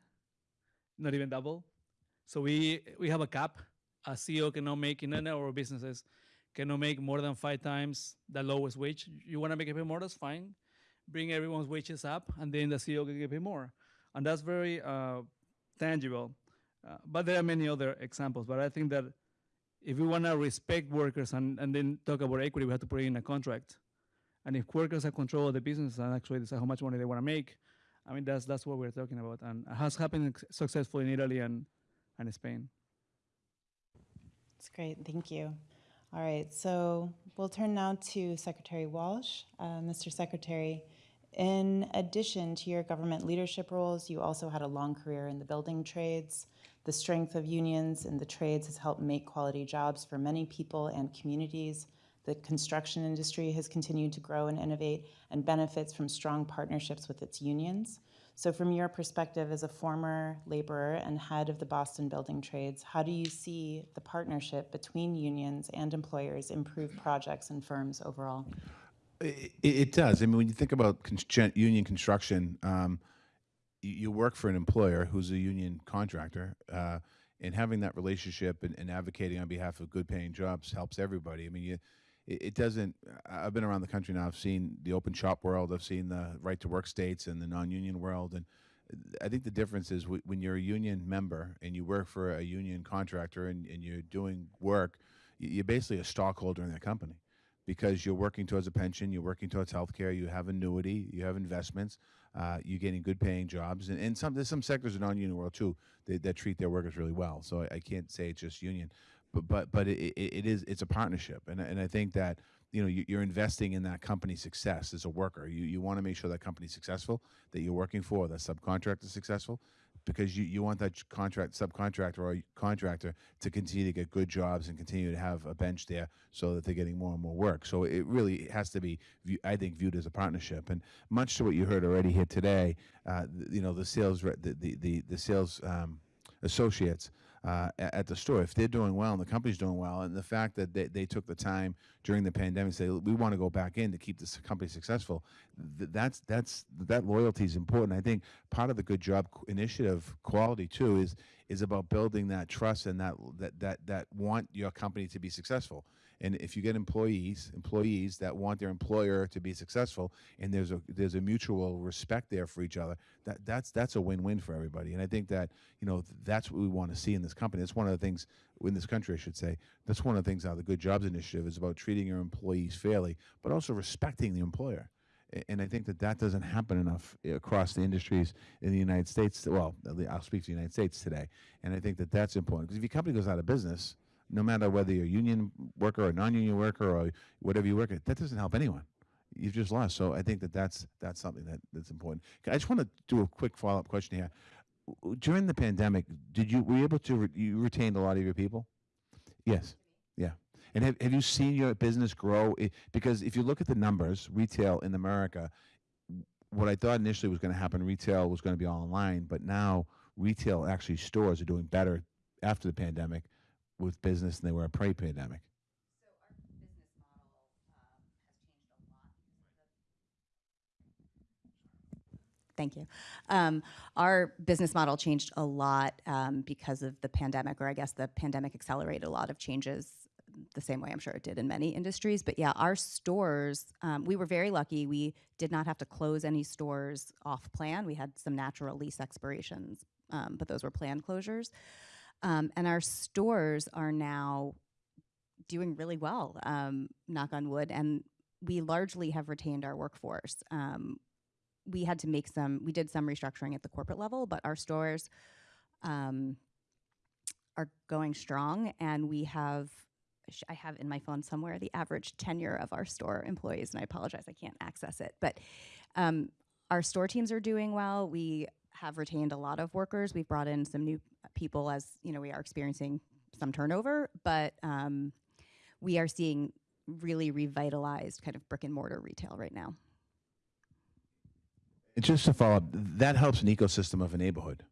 not even double. So we we have a cap. A CEO cannot make in any of our businesses cannot make more than five times the lowest wage. You want to make it pay more? That's fine. Bring everyone's wages up, and then the CEO can get paid more, and that's very uh, tangible. Uh, but there are many other examples. But I think that if we want to respect workers and, and then talk about equity, we have to put it in a contract. And if workers have control of the business and actually decide how much money they want to make, I mean that's that's what we're talking about, and has happened successfully in Italy and and Spain. That's great, thank you. All right, so we'll turn now to Secretary Walsh. Uh, Mr. Secretary, in addition to your government leadership roles, you also had a long career in the building trades. The strength of unions in the trades has helped make quality jobs for many people and communities. The construction industry has continued to grow and innovate and benefits from strong partnerships with its unions. So, from your perspective as a former laborer and head of the Boston Building Trades, how do you see the partnership between unions and employers improve projects and firms overall? It, it does. I mean, when you think about con- union construction, um, you, you work for an employer who's a union contractor, uh, and having that relationship and, and advocating on behalf of good-paying jobs helps everybody. I mean, you, it, it doesn't. I've been around the country now. I've seen the open shop world. I've seen the right-to-work states and the non-union world, and I think the difference is when you're a union member and you work for a union contractor and, and you're doing work, you're basically a stockholder in that company because you're working towards a pension, you're working towards health care, you have annuity, you have investments, uh, you're getting good paying jobs. And, and some, there's some sectors in non-union world too that, that treat their workers really well. So I, I can't say it's just union, but, but, but it, it, is, it's a partnership. And, and I think that, you know, you, you're investing in that company's success as a worker. You, you want to make sure that company's successful, that you're working for, that subcontractor is successful because you, you want that contract subcontractor or contractor to continue to get good jobs and continue to have a bench there so that they're getting more and more work. So it really has to be, I think, viewed as a partnership. And much to what you heard already here today, uh, you know, the sales the the the, the sales um, associates. Uh, at the store, if they're doing well and the company's doing well, and the fact that they, they took the time during the pandemic to say we want to go back in to keep this company successful, th- that's that's that loyalty is important. I think part of the good job initiative quality too is is about building that trust and that that that that want your company to be successful. And if you get employees employees that want their employer to be successful, and there's a there's a mutual respect there for each other, that that's that's a win-win for everybody. And I think that you know that's what we want to see in this company. It's one of the things in this country, I should say. That's one of the things how the Good Jobs Initiative is about treating your employees fairly, but also respecting the employer. And I think that that doesn't happen enough eh, across the industries in the United States. Well, I'll speak to the United States today. And I think that that's important because if your company goes out of business, no matter whether you're a union worker or non-union worker or whatever you work at, that doesn't help anyone. You've just lost. So I think that that's that's something that, that's important. I just want to do a quick follow-up question here. During the pandemic, did you were you able to re- you retained a lot of your people? Yes. Yeah. And have, have you seen your business grow? Because if you look at the numbers, retail in America, what I thought initially was going to happen, retail was going to be all online, but now retail actually stores are doing better after the pandemic with business than they were a pre-pandemic. Thank you. Um, our business model changed a lot um, because of the pandemic, or I guess the pandemic accelerated a lot of changes the same way I'm sure it did in many industries. But yeah, our stores, um, we were very lucky. We did not have to close any stores off plan. We had some natural lease expirations, um, but those were planned closures. Um, and our stores are now doing really well, um, knock on wood. And we largely have retained our workforce. Um, we had to make some we did some restructuring at the corporate level but our stores um, are going strong and we have, I have in my phone somewhere the average tenure of our store employees and i apologize i can't access it but um, our store teams are doing well we have retained a lot of workers we've brought in some new people as you know we are experiencing some turnover but um, we are seeing really revitalized kind of brick and mortar retail right now just to follow up, that helps an ecosystem of a neighborhood.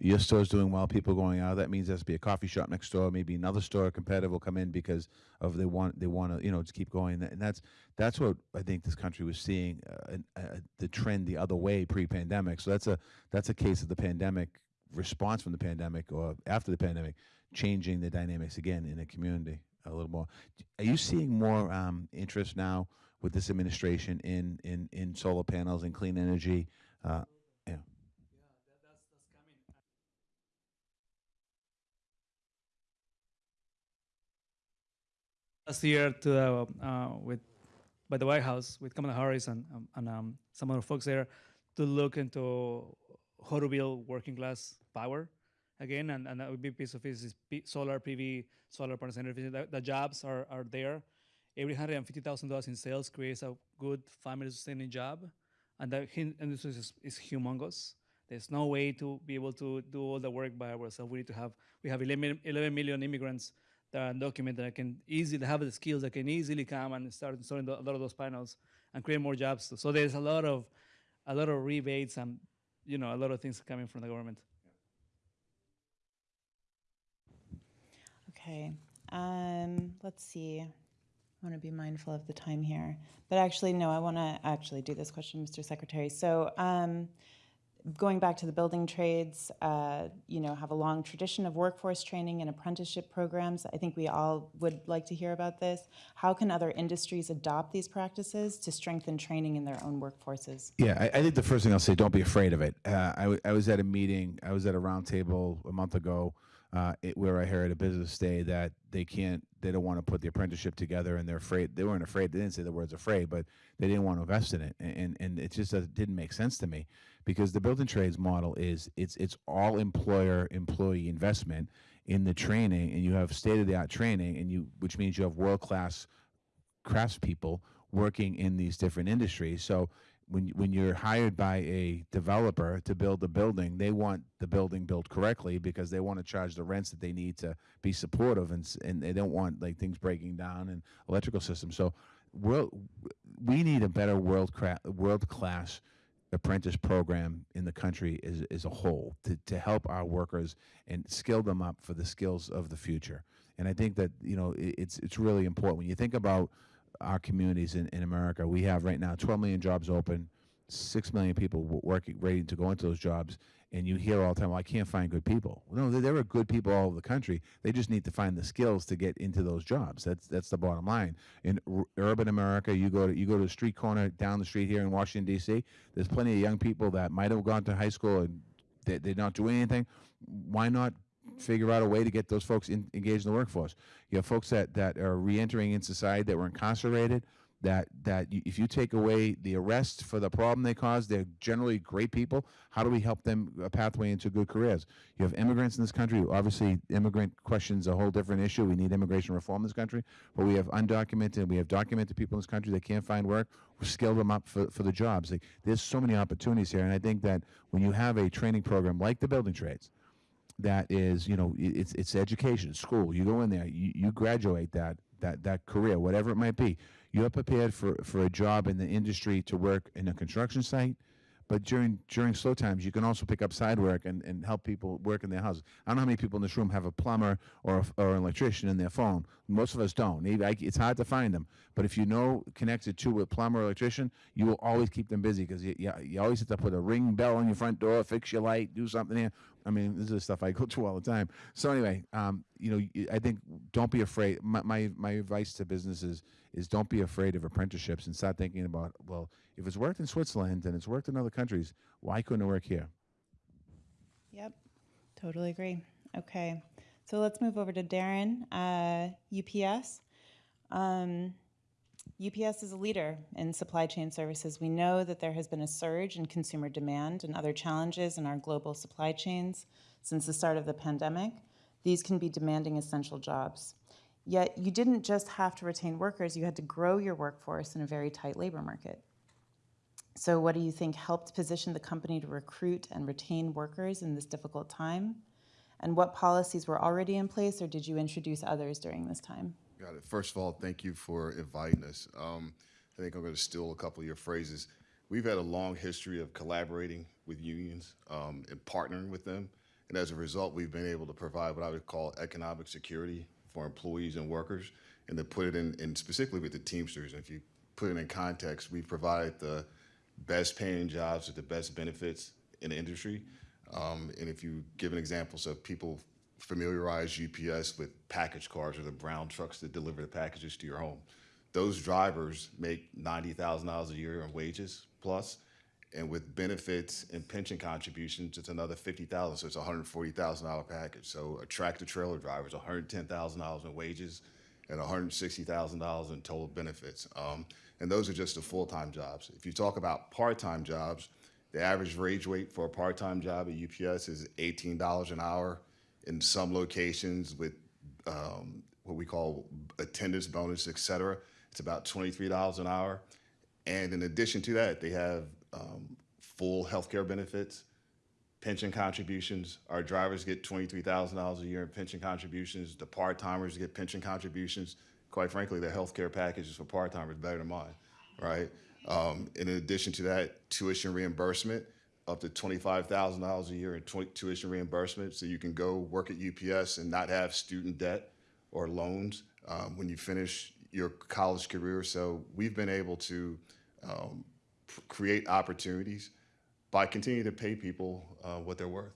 Your store's doing well, people going out. That means there's to be a coffee shop next door, maybe another store competitive will come in because of they want they want to you know just keep going. And that's that's what I think this country was seeing uh, uh, the trend the other way pre-pandemic. So that's a that's a case of the pandemic response from the pandemic or after the pandemic changing the dynamics again in a community a little more. Are you seeing more um, interest now with this administration in in in solar panels and clean energy? Uh, last year to uh, uh, with by the White House with Kamala Harris and um, and um, some other folks there to look into how to build working class power again, and, and that would be piece of this P- solar PV, solar panels, everything. The, the jobs are, are there. Every hundred and fifty thousand dollars in sales creates a good family sustaining job, and that industry is, is humongous. There's no way to be able to do all the work by ourselves. We need to have we have 11, 11 million immigrants that are undocumented that can easily have the skills that can easily come and start installing a lot of those panels and create more jobs. So there's a lot of a lot of rebates and you know a lot of things coming from the government. Okay, um, let's see. I want to be mindful of the time here. But actually, no, I want to actually do this question, Mr. Secretary. So, um, going back to the building trades, uh, you know, have a long tradition of workforce training and apprenticeship programs. I think we all would like to hear about this. How can other industries adopt these practices to strengthen training in their own workforces? Yeah, I, I think the first thing I'll say, don't be afraid of it. Uh, I, was at a meeting, I was at a roundtable a month ago uh, it, where I heard a business say that they can't, they don't want to put the apprenticeship together and they're afraid, they weren't afraid, they didn't say the words afraid, but they didn't want to invest in it. And, and, it just didn't make sense to me because the building trades model is, it's, it's all employer employee investment in the training and you have state of the art training and you, which means you have world class craftspeople working in these different industries. So when when you're hired by a developer to build a building, they want the building built correctly because they want to charge the rents that they need to be supportive and and they don't want like things breaking down and electrical systems. So world, we need a better world cra- world class apprentice program in the country as, as a whole to, to help our workers and skill them up for the skills of the future. And I think that, you know, i it's, it's really important. When you think about our communities in, in America, we have right now 12 million jobs open, 6 million people working, ready to go into those jobs. And you hear all the time, well, I can't find good people. Well, no, there, are good people all over the country. They just need to find the skills to get into those jobs. That's, that's the bottom line. In urban America, you go to, you go to a street corner down the street here in Washington, D.C., there's plenty of young people that might have gone to high school and they, they're not doing anything. Why not figure out a way to get those folks in, engaged in the workforce? You have folks that, that are reentering in society that were incarcerated. That that you, if you take away the arrest for the problem they caused, they're generally great people. How do we help them a pathway into good careers? You have immigrants in this country. Obviously, immigrant questions a whole different issue. We need immigration reform in this country. But we have undocumented, and we have documented people in this country that can't find work. We skill them up for, for the jobs. Like, there's so many opportunities here, and I think that when you have a training program like the building trades, that is, you know, it's it's education, school. You go in there, you, you graduate that that that career, whatever it might be. You're prepared for for a job in the industry to work in a construction site. But during during slow times, you can also pick up side work and, and help people work in their houses. I don't know how many people in this room have a plumber or a, or an electrician in their phone. Most of us don't. It's hard to find them. But if you know connected to a plumber or electrician, you will always keep them busy because you, you, you always have to put a ring bell on your front door, fix your light, do something here. I mean, this is stuff I go through all the time. So anyway, um, you know, I think don't be afraid. My, my my advice to businesses is don't be afraid of apprenticeships and start thinking about well, if it's worked in Switzerland and it's worked in other countries, why couldn't it work here? Yep, totally agree. Okay, so let's move over to Darren, uh, UPS. Um, UPS is a leader in supply chain services. We know that there has been a surge in consumer demand and other challenges in our global supply chains since the start of the pandemic. These can be demanding essential jobs. Yet you didn't just have to retain workers, you had to grow your workforce in a very tight labor market. So, what do you think helped position the company to recruit and retain workers in this difficult time? And what policies were already in place, or did you introduce others during this time? Got it. First of all, thank you for inviting us. Um, I think I'm going to steal a couple of your phrases. We've had a long history of collaborating with unions um, and partnering with them. And as a result, we've been able to provide what I would call economic security for employees and workers, and to put it in, in specifically with the Teamsters. And if you put it in context, we provide the best paying jobs with the best benefits in the industry. Um, and if you give an example, so people familiarize UPS with package cars or the brown trucks that deliver the packages to your home. Those drivers make ninety thousand dollars a year in wages plus, and with benefits and pension contributions, it's another fifty thousand. So it's a hundred forty thousand dollar package. So a tractor trailer driver is one hundred ten thousand dollars in wages, and one hundred sixty thousand dollars in total benefits. Um, and those are just the full time jobs. If you talk about part time jobs, the average wage rate for a part time job at UPS is eighteen dollars an hour. In some locations, with um, what we call attendance bonus, et cetera, it's about twenty-three dollars an hour. And in addition to that, they have um, full healthcare benefits, pension contributions. Our drivers get twenty-three thousand dollars a year in pension contributions. The part-timers get pension contributions. Quite frankly, their healthcare packages for part-timers better than mine, right? Um, in addition to that, tuition reimbursement, up to twenty-five thousand dollars a year in tuition reimbursement, so you can go work at UPS and not have student debt or loans um, when you finish your college career. So we've been able to um, create opportunities by continuing to pay people uh, what they're worth.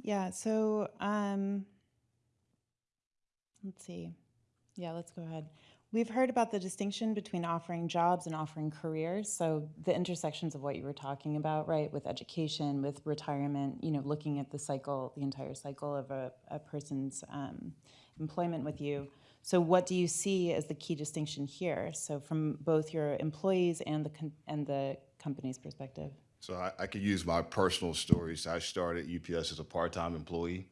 Yeah, so um, let's see. Yeah, let's go ahead. We've heard about the distinction between offering jobs and offering careers. So the intersections of what you were talking about, right, with education, with retirement, you know, looking at the cycle, the entire cycle of a, a person's um, employment with you. So what do you see as the key distinction here? So from both your employees and the and the company's perspective. So I, I could use my personal stories. I started UPS as a part-time employee,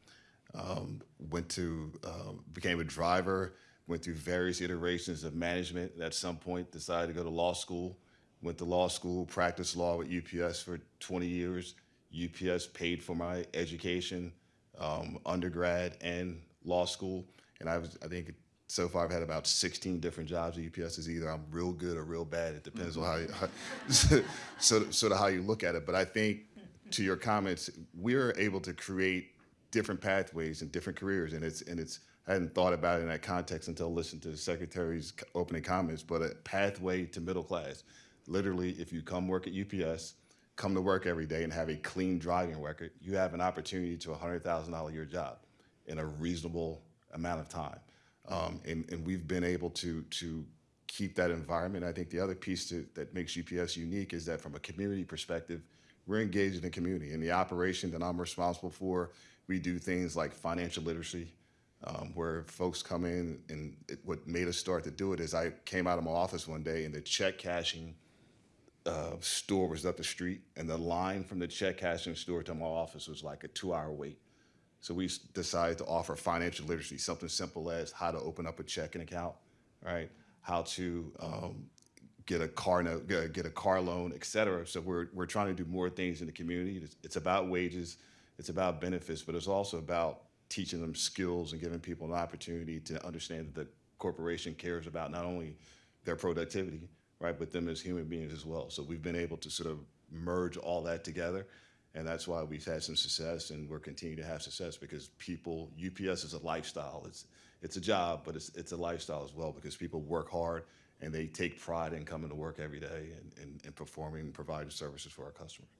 um, went to, uh, became a driver, went through various iterations of management. At some point, decided to go to law school. Went to law school, practiced law with UPS for 20 years. UPS paid for my education, um, undergrad and law school. And I was, I think so far I've had about 16 different jobs at UPS. Is either I'm real good or real bad. It depends on how, you, how sort of how you look at it. But I think to your comments, we're able to create different pathways and different careers. And it's, and it's, I hadn't thought about it in that context until listening to the secretary's opening comments, but a pathway to middle class. Literally, if you come work at UPS, come to work every day and have a clean driving record, you have an opportunity to a hundred thousand dollar a year job in a reasonable amount of time. Um, and, and we've been able to, to keep that environment. I think the other piece to, that makes UPS unique is that from a community perspective, we're engaged in the community. In the operation that I'm responsible for, we do things like financial literacy, um, where folks come in and it, what made us start to do it is I came out of my office one day and the check cashing uh, store was up the street and the line from the check cashing store to my office was like a two hour wait. So we decided to offer financial literacy, something simple as how to open up a checking account, right? How to um, get a car note, get a, car loan, et cetera. So we're, we're trying to do more things in the community. It's, it's about wages, it's about benefits, but it's also about teaching them skills and giving people an opportunity to understand that the corporation cares about not only their productivity, right, but them as human beings as well. So we've been able to sort of merge all that together. And that's why we've had some success and we're continuing to have success because people, UPS is a lifestyle. It's, it's a job, but it's, it's a lifestyle as well because people work hard and they take pride in coming to work every day and, and, and performing and providing services for our customers.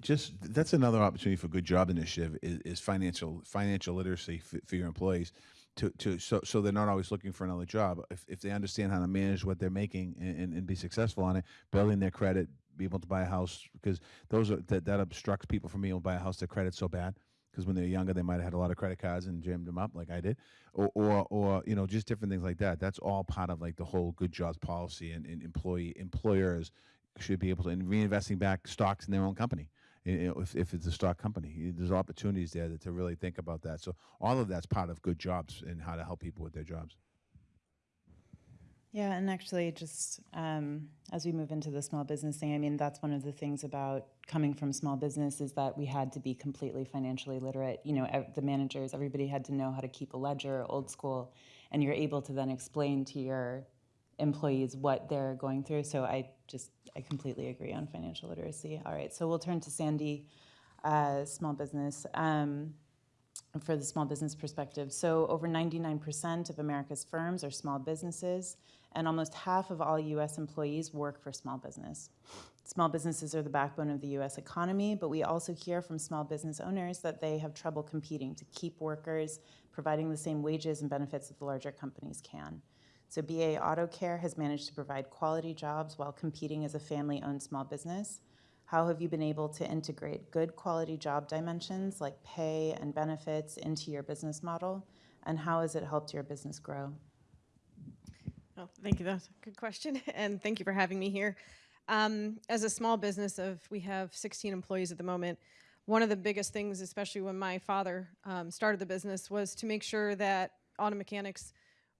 Just that's another opportunity for good job initiative is, is financial financial literacy for, your employees to, to so so they're not always looking for another job. If, if they understand how to manage what they're making and, and, be successful on it building their credit be able to buy a house because those are that, that obstructs people from being able to buy a house their credit's so bad because when they're younger they might have had a lot of credit cards and jammed them up like I did or or, or you know just different things like that. That's all part of like the whole good jobs policy and, and employee employers should be able to and reinvesting back stocks in their own company if, if it's a stock company there's opportunities there to really think about that so all of that's part of good jobs and how to help people with their jobs Yeah, and actually, just um, as we move into the small business thing, I mean, that's one of the things about coming from small business is that we had to be completely financially literate. You know, the managers, everybody had to know how to keep a ledger, old school, and you're able to then explain to your employees what they're going through. So I just, I completely agree on financial literacy. All right, so we'll turn to Sandy, uh, small business. Um, for the small business perspective. So over 99% of America's firms are small businesses, and almost half of all US employees work for small business. Small businesses are the backbone of the US economy, but we also hear from small business owners that they have trouble competing to keep workers, providing the same wages and benefits that the larger companies can. So BA Auto Care has managed to provide quality jobs while competing as a family-owned small business. How have you been able to integrate good quality job dimensions like pay and benefits into your business model? And how has it helped your business grow? Oh, thank you. That's a good question. And thank you for having me here. Um, as a small business of, we have 16 employees at the moment. One of the biggest things, especially when my father um, started the business, was to make sure that auto mechanics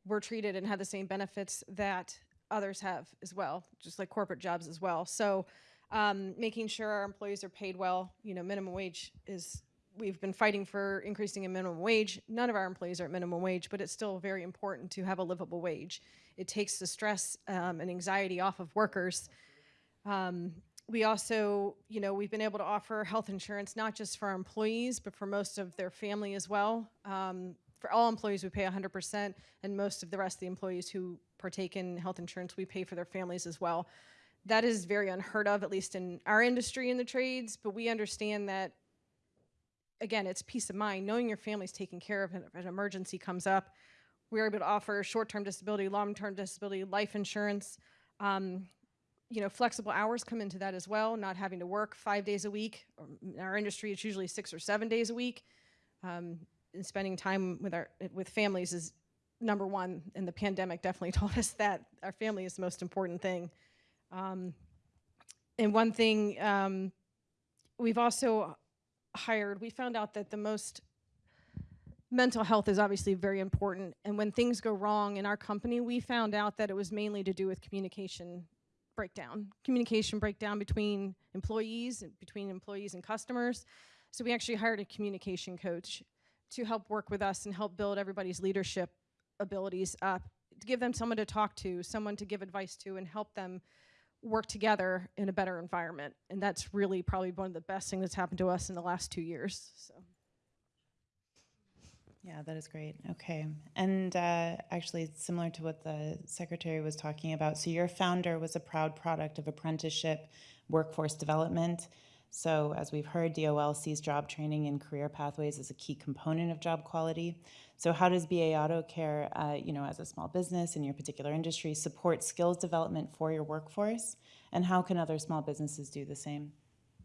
were treated and had the same benefits that others have as well, just like corporate jobs as well. So um, making sure our employees are paid well, you know, minimum wage is, we've been fighting for increasing a minimum wage. None of our employees are at minimum wage, but it's still very important to have a livable wage. It takes the stress um, and anxiety off of workers. Um, we also, you know, we've been able to offer health insurance not just for our employees, but for most of their family as well. Um, for all employees, we pay 100%, and most of the rest of the employees who partake in health insurance, we pay for their families as well. That is very unheard of, at least in our industry in the trades, but we understand that, again, it's peace of mind, knowing your family's taken care of if an emergency comes up. We're able to offer short-term disability, long-term disability, life insurance, um, you know, flexible hours come into that as well, not having to work five days a week. In our industry, it's usually six or seven days a week. Um, and spending time with our with families is number one, and the pandemic definitely taught us that our family is the most important thing. Um, and one thing um, we've also hired, we found out that the most mental health is obviously very important. And when things go wrong in our company, we found out that it was mainly to do with communication breakdown, communication breakdown between employees, between employees and customers. So we actually hired a communication coach to help work with us and help build everybody's leadership abilities up, to give them someone to talk to, someone to give advice to, and help them work together in a better environment. And that's really probably one of the best things that's happened to us in the last two years. So. Yeah, that is great. Okay. And uh, actually, similar to what the secretary was talking about, so your founder was a proud product of apprenticeship workforce development. So as we've heard, DOL sees job training and career pathways as a key component of job quality. So how does BA Auto Care, uh, you know, as a small business in your particular industry, support skills development for your workforce? And how can other small businesses do the same?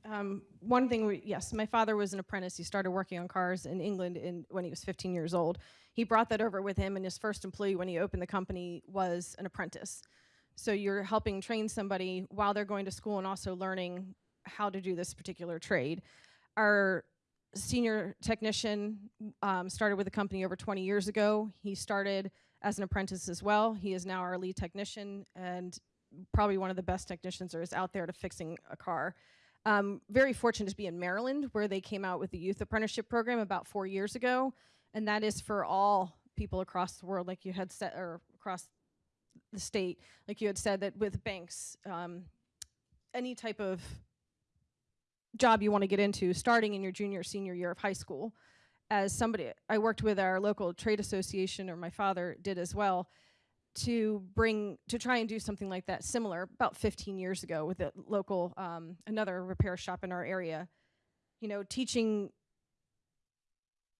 Um, one thing, we, yes, my father was an apprentice. He started working on cars in England in, when he was 15 years old. He brought that over with him, and his first employee when he opened the company was an apprentice. So you're helping train somebody while they're going to school and also learning how to do this particular trade. Our senior technician um, started with the company over 20 years ago. He started as an apprentice as well. He is now our lead technician and probably one of the best technicians there is out there to fixing a car. Um, very fortunate to be in Maryland where they came out with the youth apprenticeship program about four years ago. And that is for all people across the world, like you had said, or across the state, like you had said that with banks, um, any type of job you want to get into starting in your junior senior year of high school. As somebody, I worked with our local trade association, or my father did as well, to bring, to try and do something like that similar about 15 years ago with a local, um, another repair shop in our area. You know, teaching,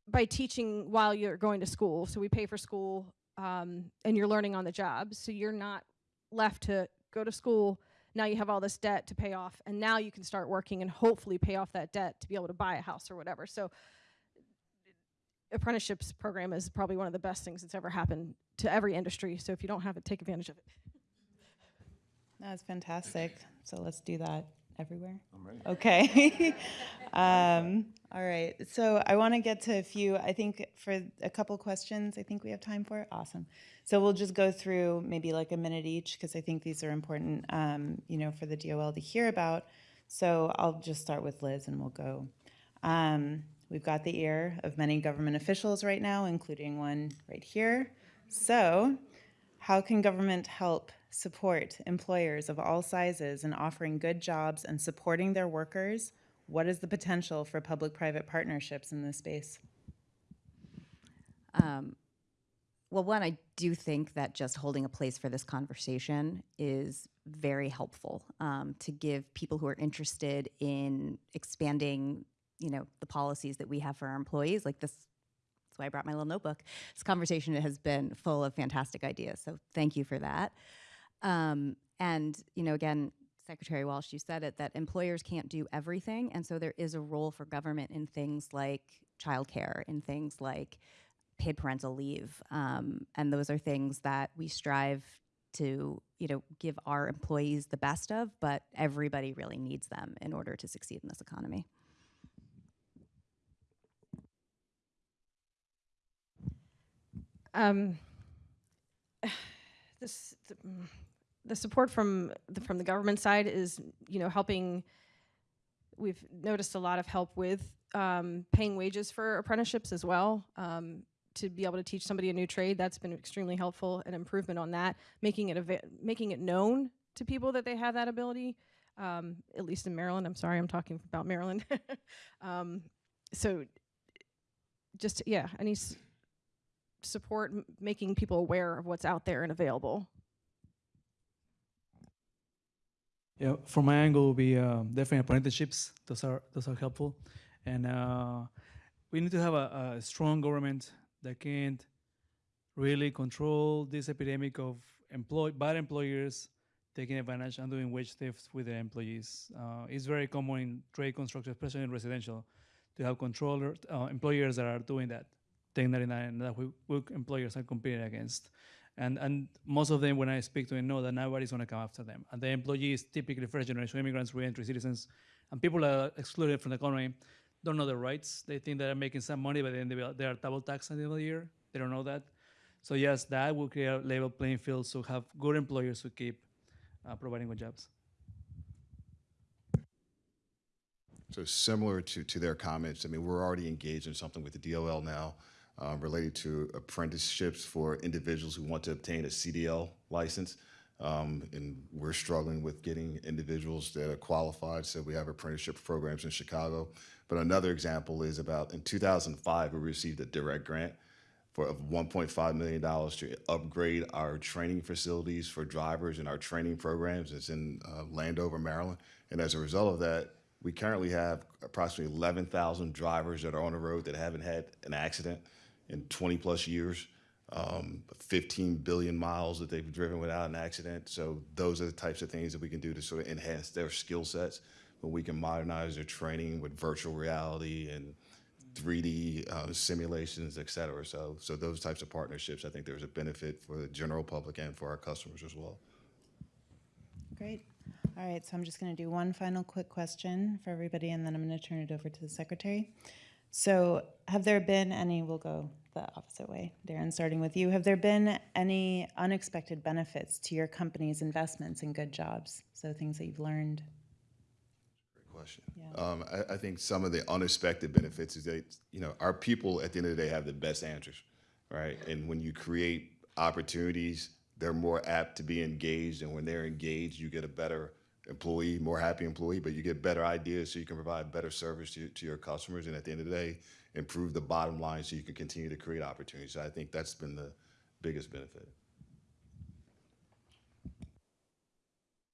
by teaching while you're going to school, so we pay for school um, and you're learning on the job, so you're not left to go to school, now you have all this debt to pay off and now you can start working and hopefully pay off that debt to be able to buy a house or whatever. So apprenticeships program is probably one of the best things that's ever happened to every industry. So if you don't have it take advantage of it. That's fantastic. So let's do that everywhere. I'm ready. Okay. um, all right. So I want to get to a few, I think for a couple questions, I think we have time for. It. Awesome. So we'll just go through maybe like a minute each because I think these are important, um, you know, for the DOL to hear about. So I'll just start with Liz and we'll go. Um, we've got the ear of many government officials right now, including one right here. So how can government help support employers of all sizes in offering good jobs and supporting their workers, what is the potential for public-private partnerships in this space? Um, well, one, I do think that just holding a place for this conversation is very helpful um, to give people who are interested in expanding, you know, the policies that we have for our employees. Like this, that's why I brought my little notebook. This conversation has been full of fantastic ideas. So thank you for that. Um, and you know, again, Secretary Walsh, you said it that employers can't do everything, and so there is a role for government in things like childcare, in things like paid parental leave, um, and those are things that we strive to, you know, give our employees the best of. But everybody really needs them in order to succeed in this economy. Um, this, the, mm, the support from the, from the government side is, you know, helping. We've noticed a lot of help with um, paying wages for apprenticeships as well. Um, to be able to teach somebody a new trade, that's been extremely helpful. An improvement on that, making it making it known to people that they have that ability. Um, at least in Maryland, I'm sorry, I'm talking about Maryland. um, so, just yeah, any support making people aware of what's out there and available. Yeah, from my angle, will be um, definitely apprenticeships. Those are those are helpful, and uh, we need to have a, a strong government that can't really control this epidemic of employ bad employers taking advantage and doing wage theft with their employees. Uh, it's very common in trade construction, especially in residential, to have controller uh, employers that are doing that. 1099 that we, we employers are competing against. And, and most of them, when I speak to them, know that nobody's going to come after them. And the employees, typically first generation immigrants, reentry citizens, and people are excluded from the economy, don't know their rights. They think that they're making some money, but then they, they are double taxed at the end of the year. They don't know that. So yes, that will create a level playing field so have good employers who keep uh, providing good jobs. So similar to, to their comments, I mean, we're already engaged in something with the DOL now uh, related to apprenticeships for individuals who want to obtain a CDL license. Um, and we're struggling with getting individuals that are qualified. So we have apprenticeship programs in Chicago. But another example is about in 2005, we received a direct grant for of $1.5 million to upgrade our training facilities for drivers and our training programs. It's in uh, Landover, Maryland. And as a result of that, we currently have approximately 11,000 drivers that are on the road that haven't had an accident in 20 plus years. Um, 15 billion miles that they've driven without an accident. So those are the types of things that we can do to sort of enhance their skill sets. But we can modernize their training with virtual reality and 3D uh, simulations, et cetera. So, so those types of partnerships, I think there's a benefit for the general public and for our customers as well. Great. All right, so I'm just going to do one final quick question for everybody, and then I'm to turn it over to the secretary. So have there been any, we'll go the opposite way. Darren, starting with you. Have there been any unexpected benefits to your company's investments in good jobs? So things that you've learned? Great question. Um, I, I think some of the unexpected benefits is that, you know, our people at the end of the day have the best answers, right? And when you create opportunities, they're more apt to be engaged. And when they're engaged, you get a better employee, more happy employee, but you get better ideas so you can provide better service to, to your customers. And at the end of the day, improve the bottom line so you can continue to create opportunities. I think that's been the biggest benefit.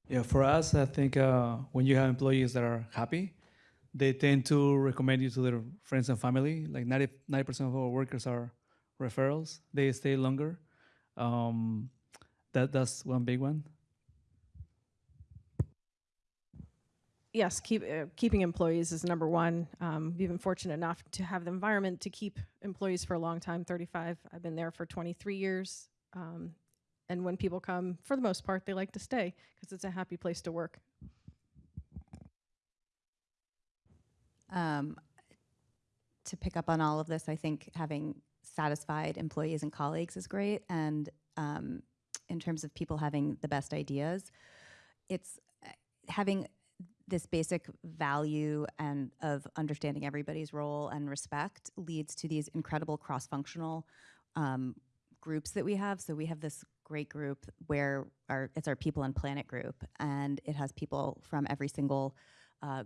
Yeah, for us, I think uh, when you have employees that are happy, they tend to recommend you to their friends and family. Like 90 percent of our workers are referrals. They stay longer. Um, that that's one big one. Yes, keep uh, keeping employees is number one. Um, we've been fortunate enough to have the environment to keep employees for a long time. Thirty-five. I've been there for twenty-three years. Um, and when people come, for the most part, they like to stay because it's a happy place to work. Um, to pick up on all of this, I think having satisfied employees and colleagues is great. And um, in terms of people having the best ideas, it's uh, having this basic value and of understanding everybody's role and respect leads to these incredible cross-functional um, groups that we have. So we have this great group where our it's our people and planet group, and it has people from every single uh,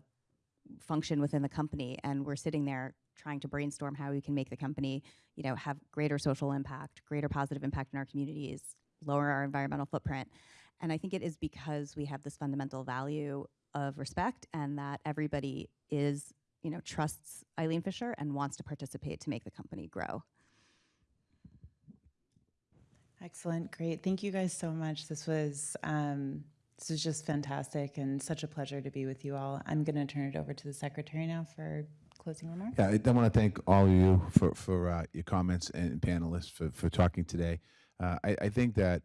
function within the company, and we're sitting there trying to brainstorm how we can make the company, you know, have greater social impact, greater positive impact in our communities, lower our environmental footprint. And I think it is because we have this fundamental value of respect and that everybody is, you know, trusts Eileen Fisher and wants to participate to make the company grow. Excellent, great. Thank you guys so much. This was um, this was just fantastic and such a pleasure to be with you all. I'm going to turn it over to the secretary now for closing remarks. Yeah, I, I want to thank all of you for, for uh, your comments and panelists for, for talking today. Uh, I, I think that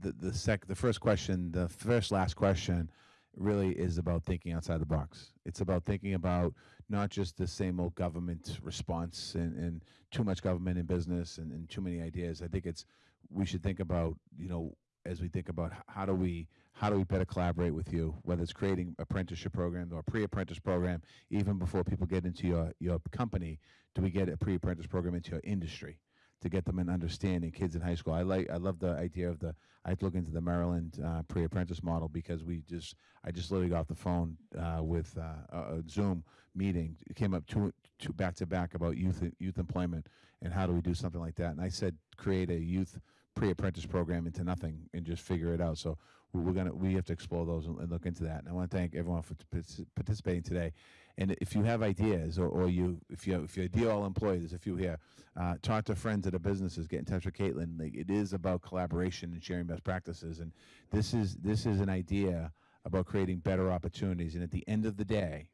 the, the, sec, the first question, the first last question, really is about thinking outside the box. It's about thinking about not just the same old government response and, and too much government in business and, and too many ideas. I think it's we should think about you know as we think about how do we how do we better collaborate with you, whether it's creating apprenticeship program or pre-apprentice program, even before people get into your your company, do we get a pre-apprentice program into your industry? To get them an understanding. Kids in high school, I like, I love the idea of the. I look into the Maryland uh, pre-apprentice model because we just, I just literally got off the phone uh, with uh, a Zoom meeting. It came up two, two back to back about youth youth employment and how do we do something like that. And I said, create a youth pre-apprentice program into nothing and just figure it out. So we- we're gonna we have to explore those and, look into that. And I want to thank everyone for partic- participating today. And if you have ideas, or, or you if you if you're a DOL employee, there's a few here. Uh, talk to friends at the businesses. Get in touch with Caitlin. Like, it is about collaboration and sharing best practices. And this is this is an idea about creating better opportunities. And at the end of the day,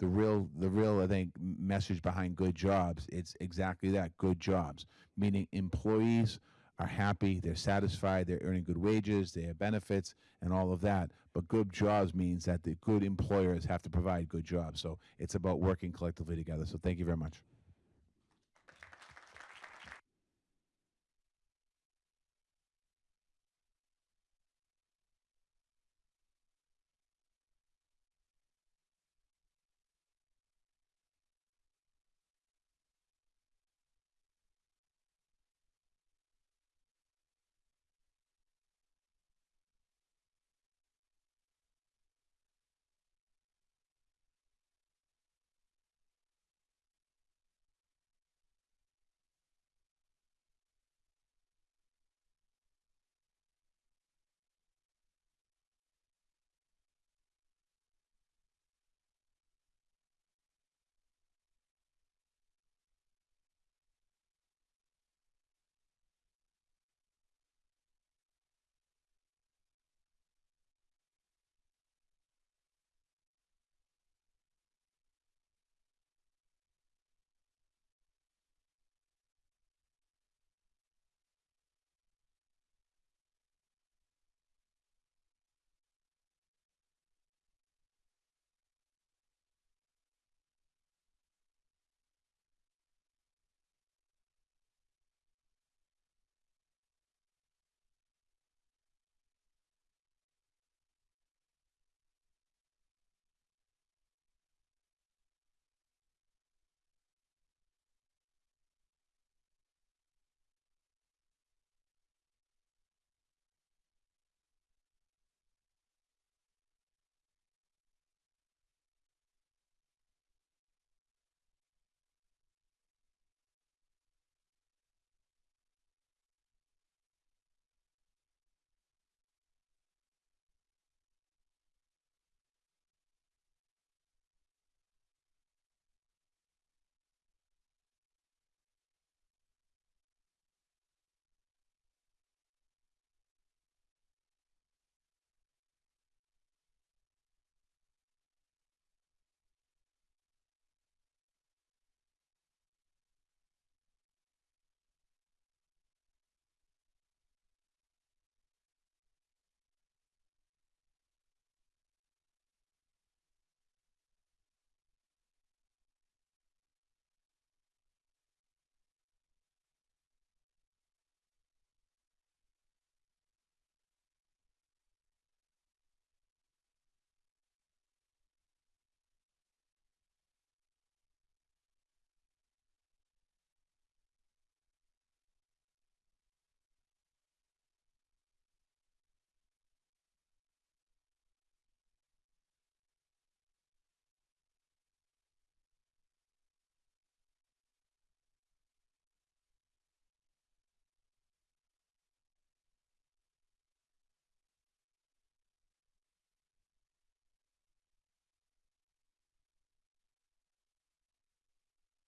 the real the real I think message behind good jobs it's exactly that good jobs meaning employees are happy they're satisfied they're earning good wages they have benefits and all of that. But good jobs means that the good employers have to provide good jobs. So it's about working collectively together. So thank you very much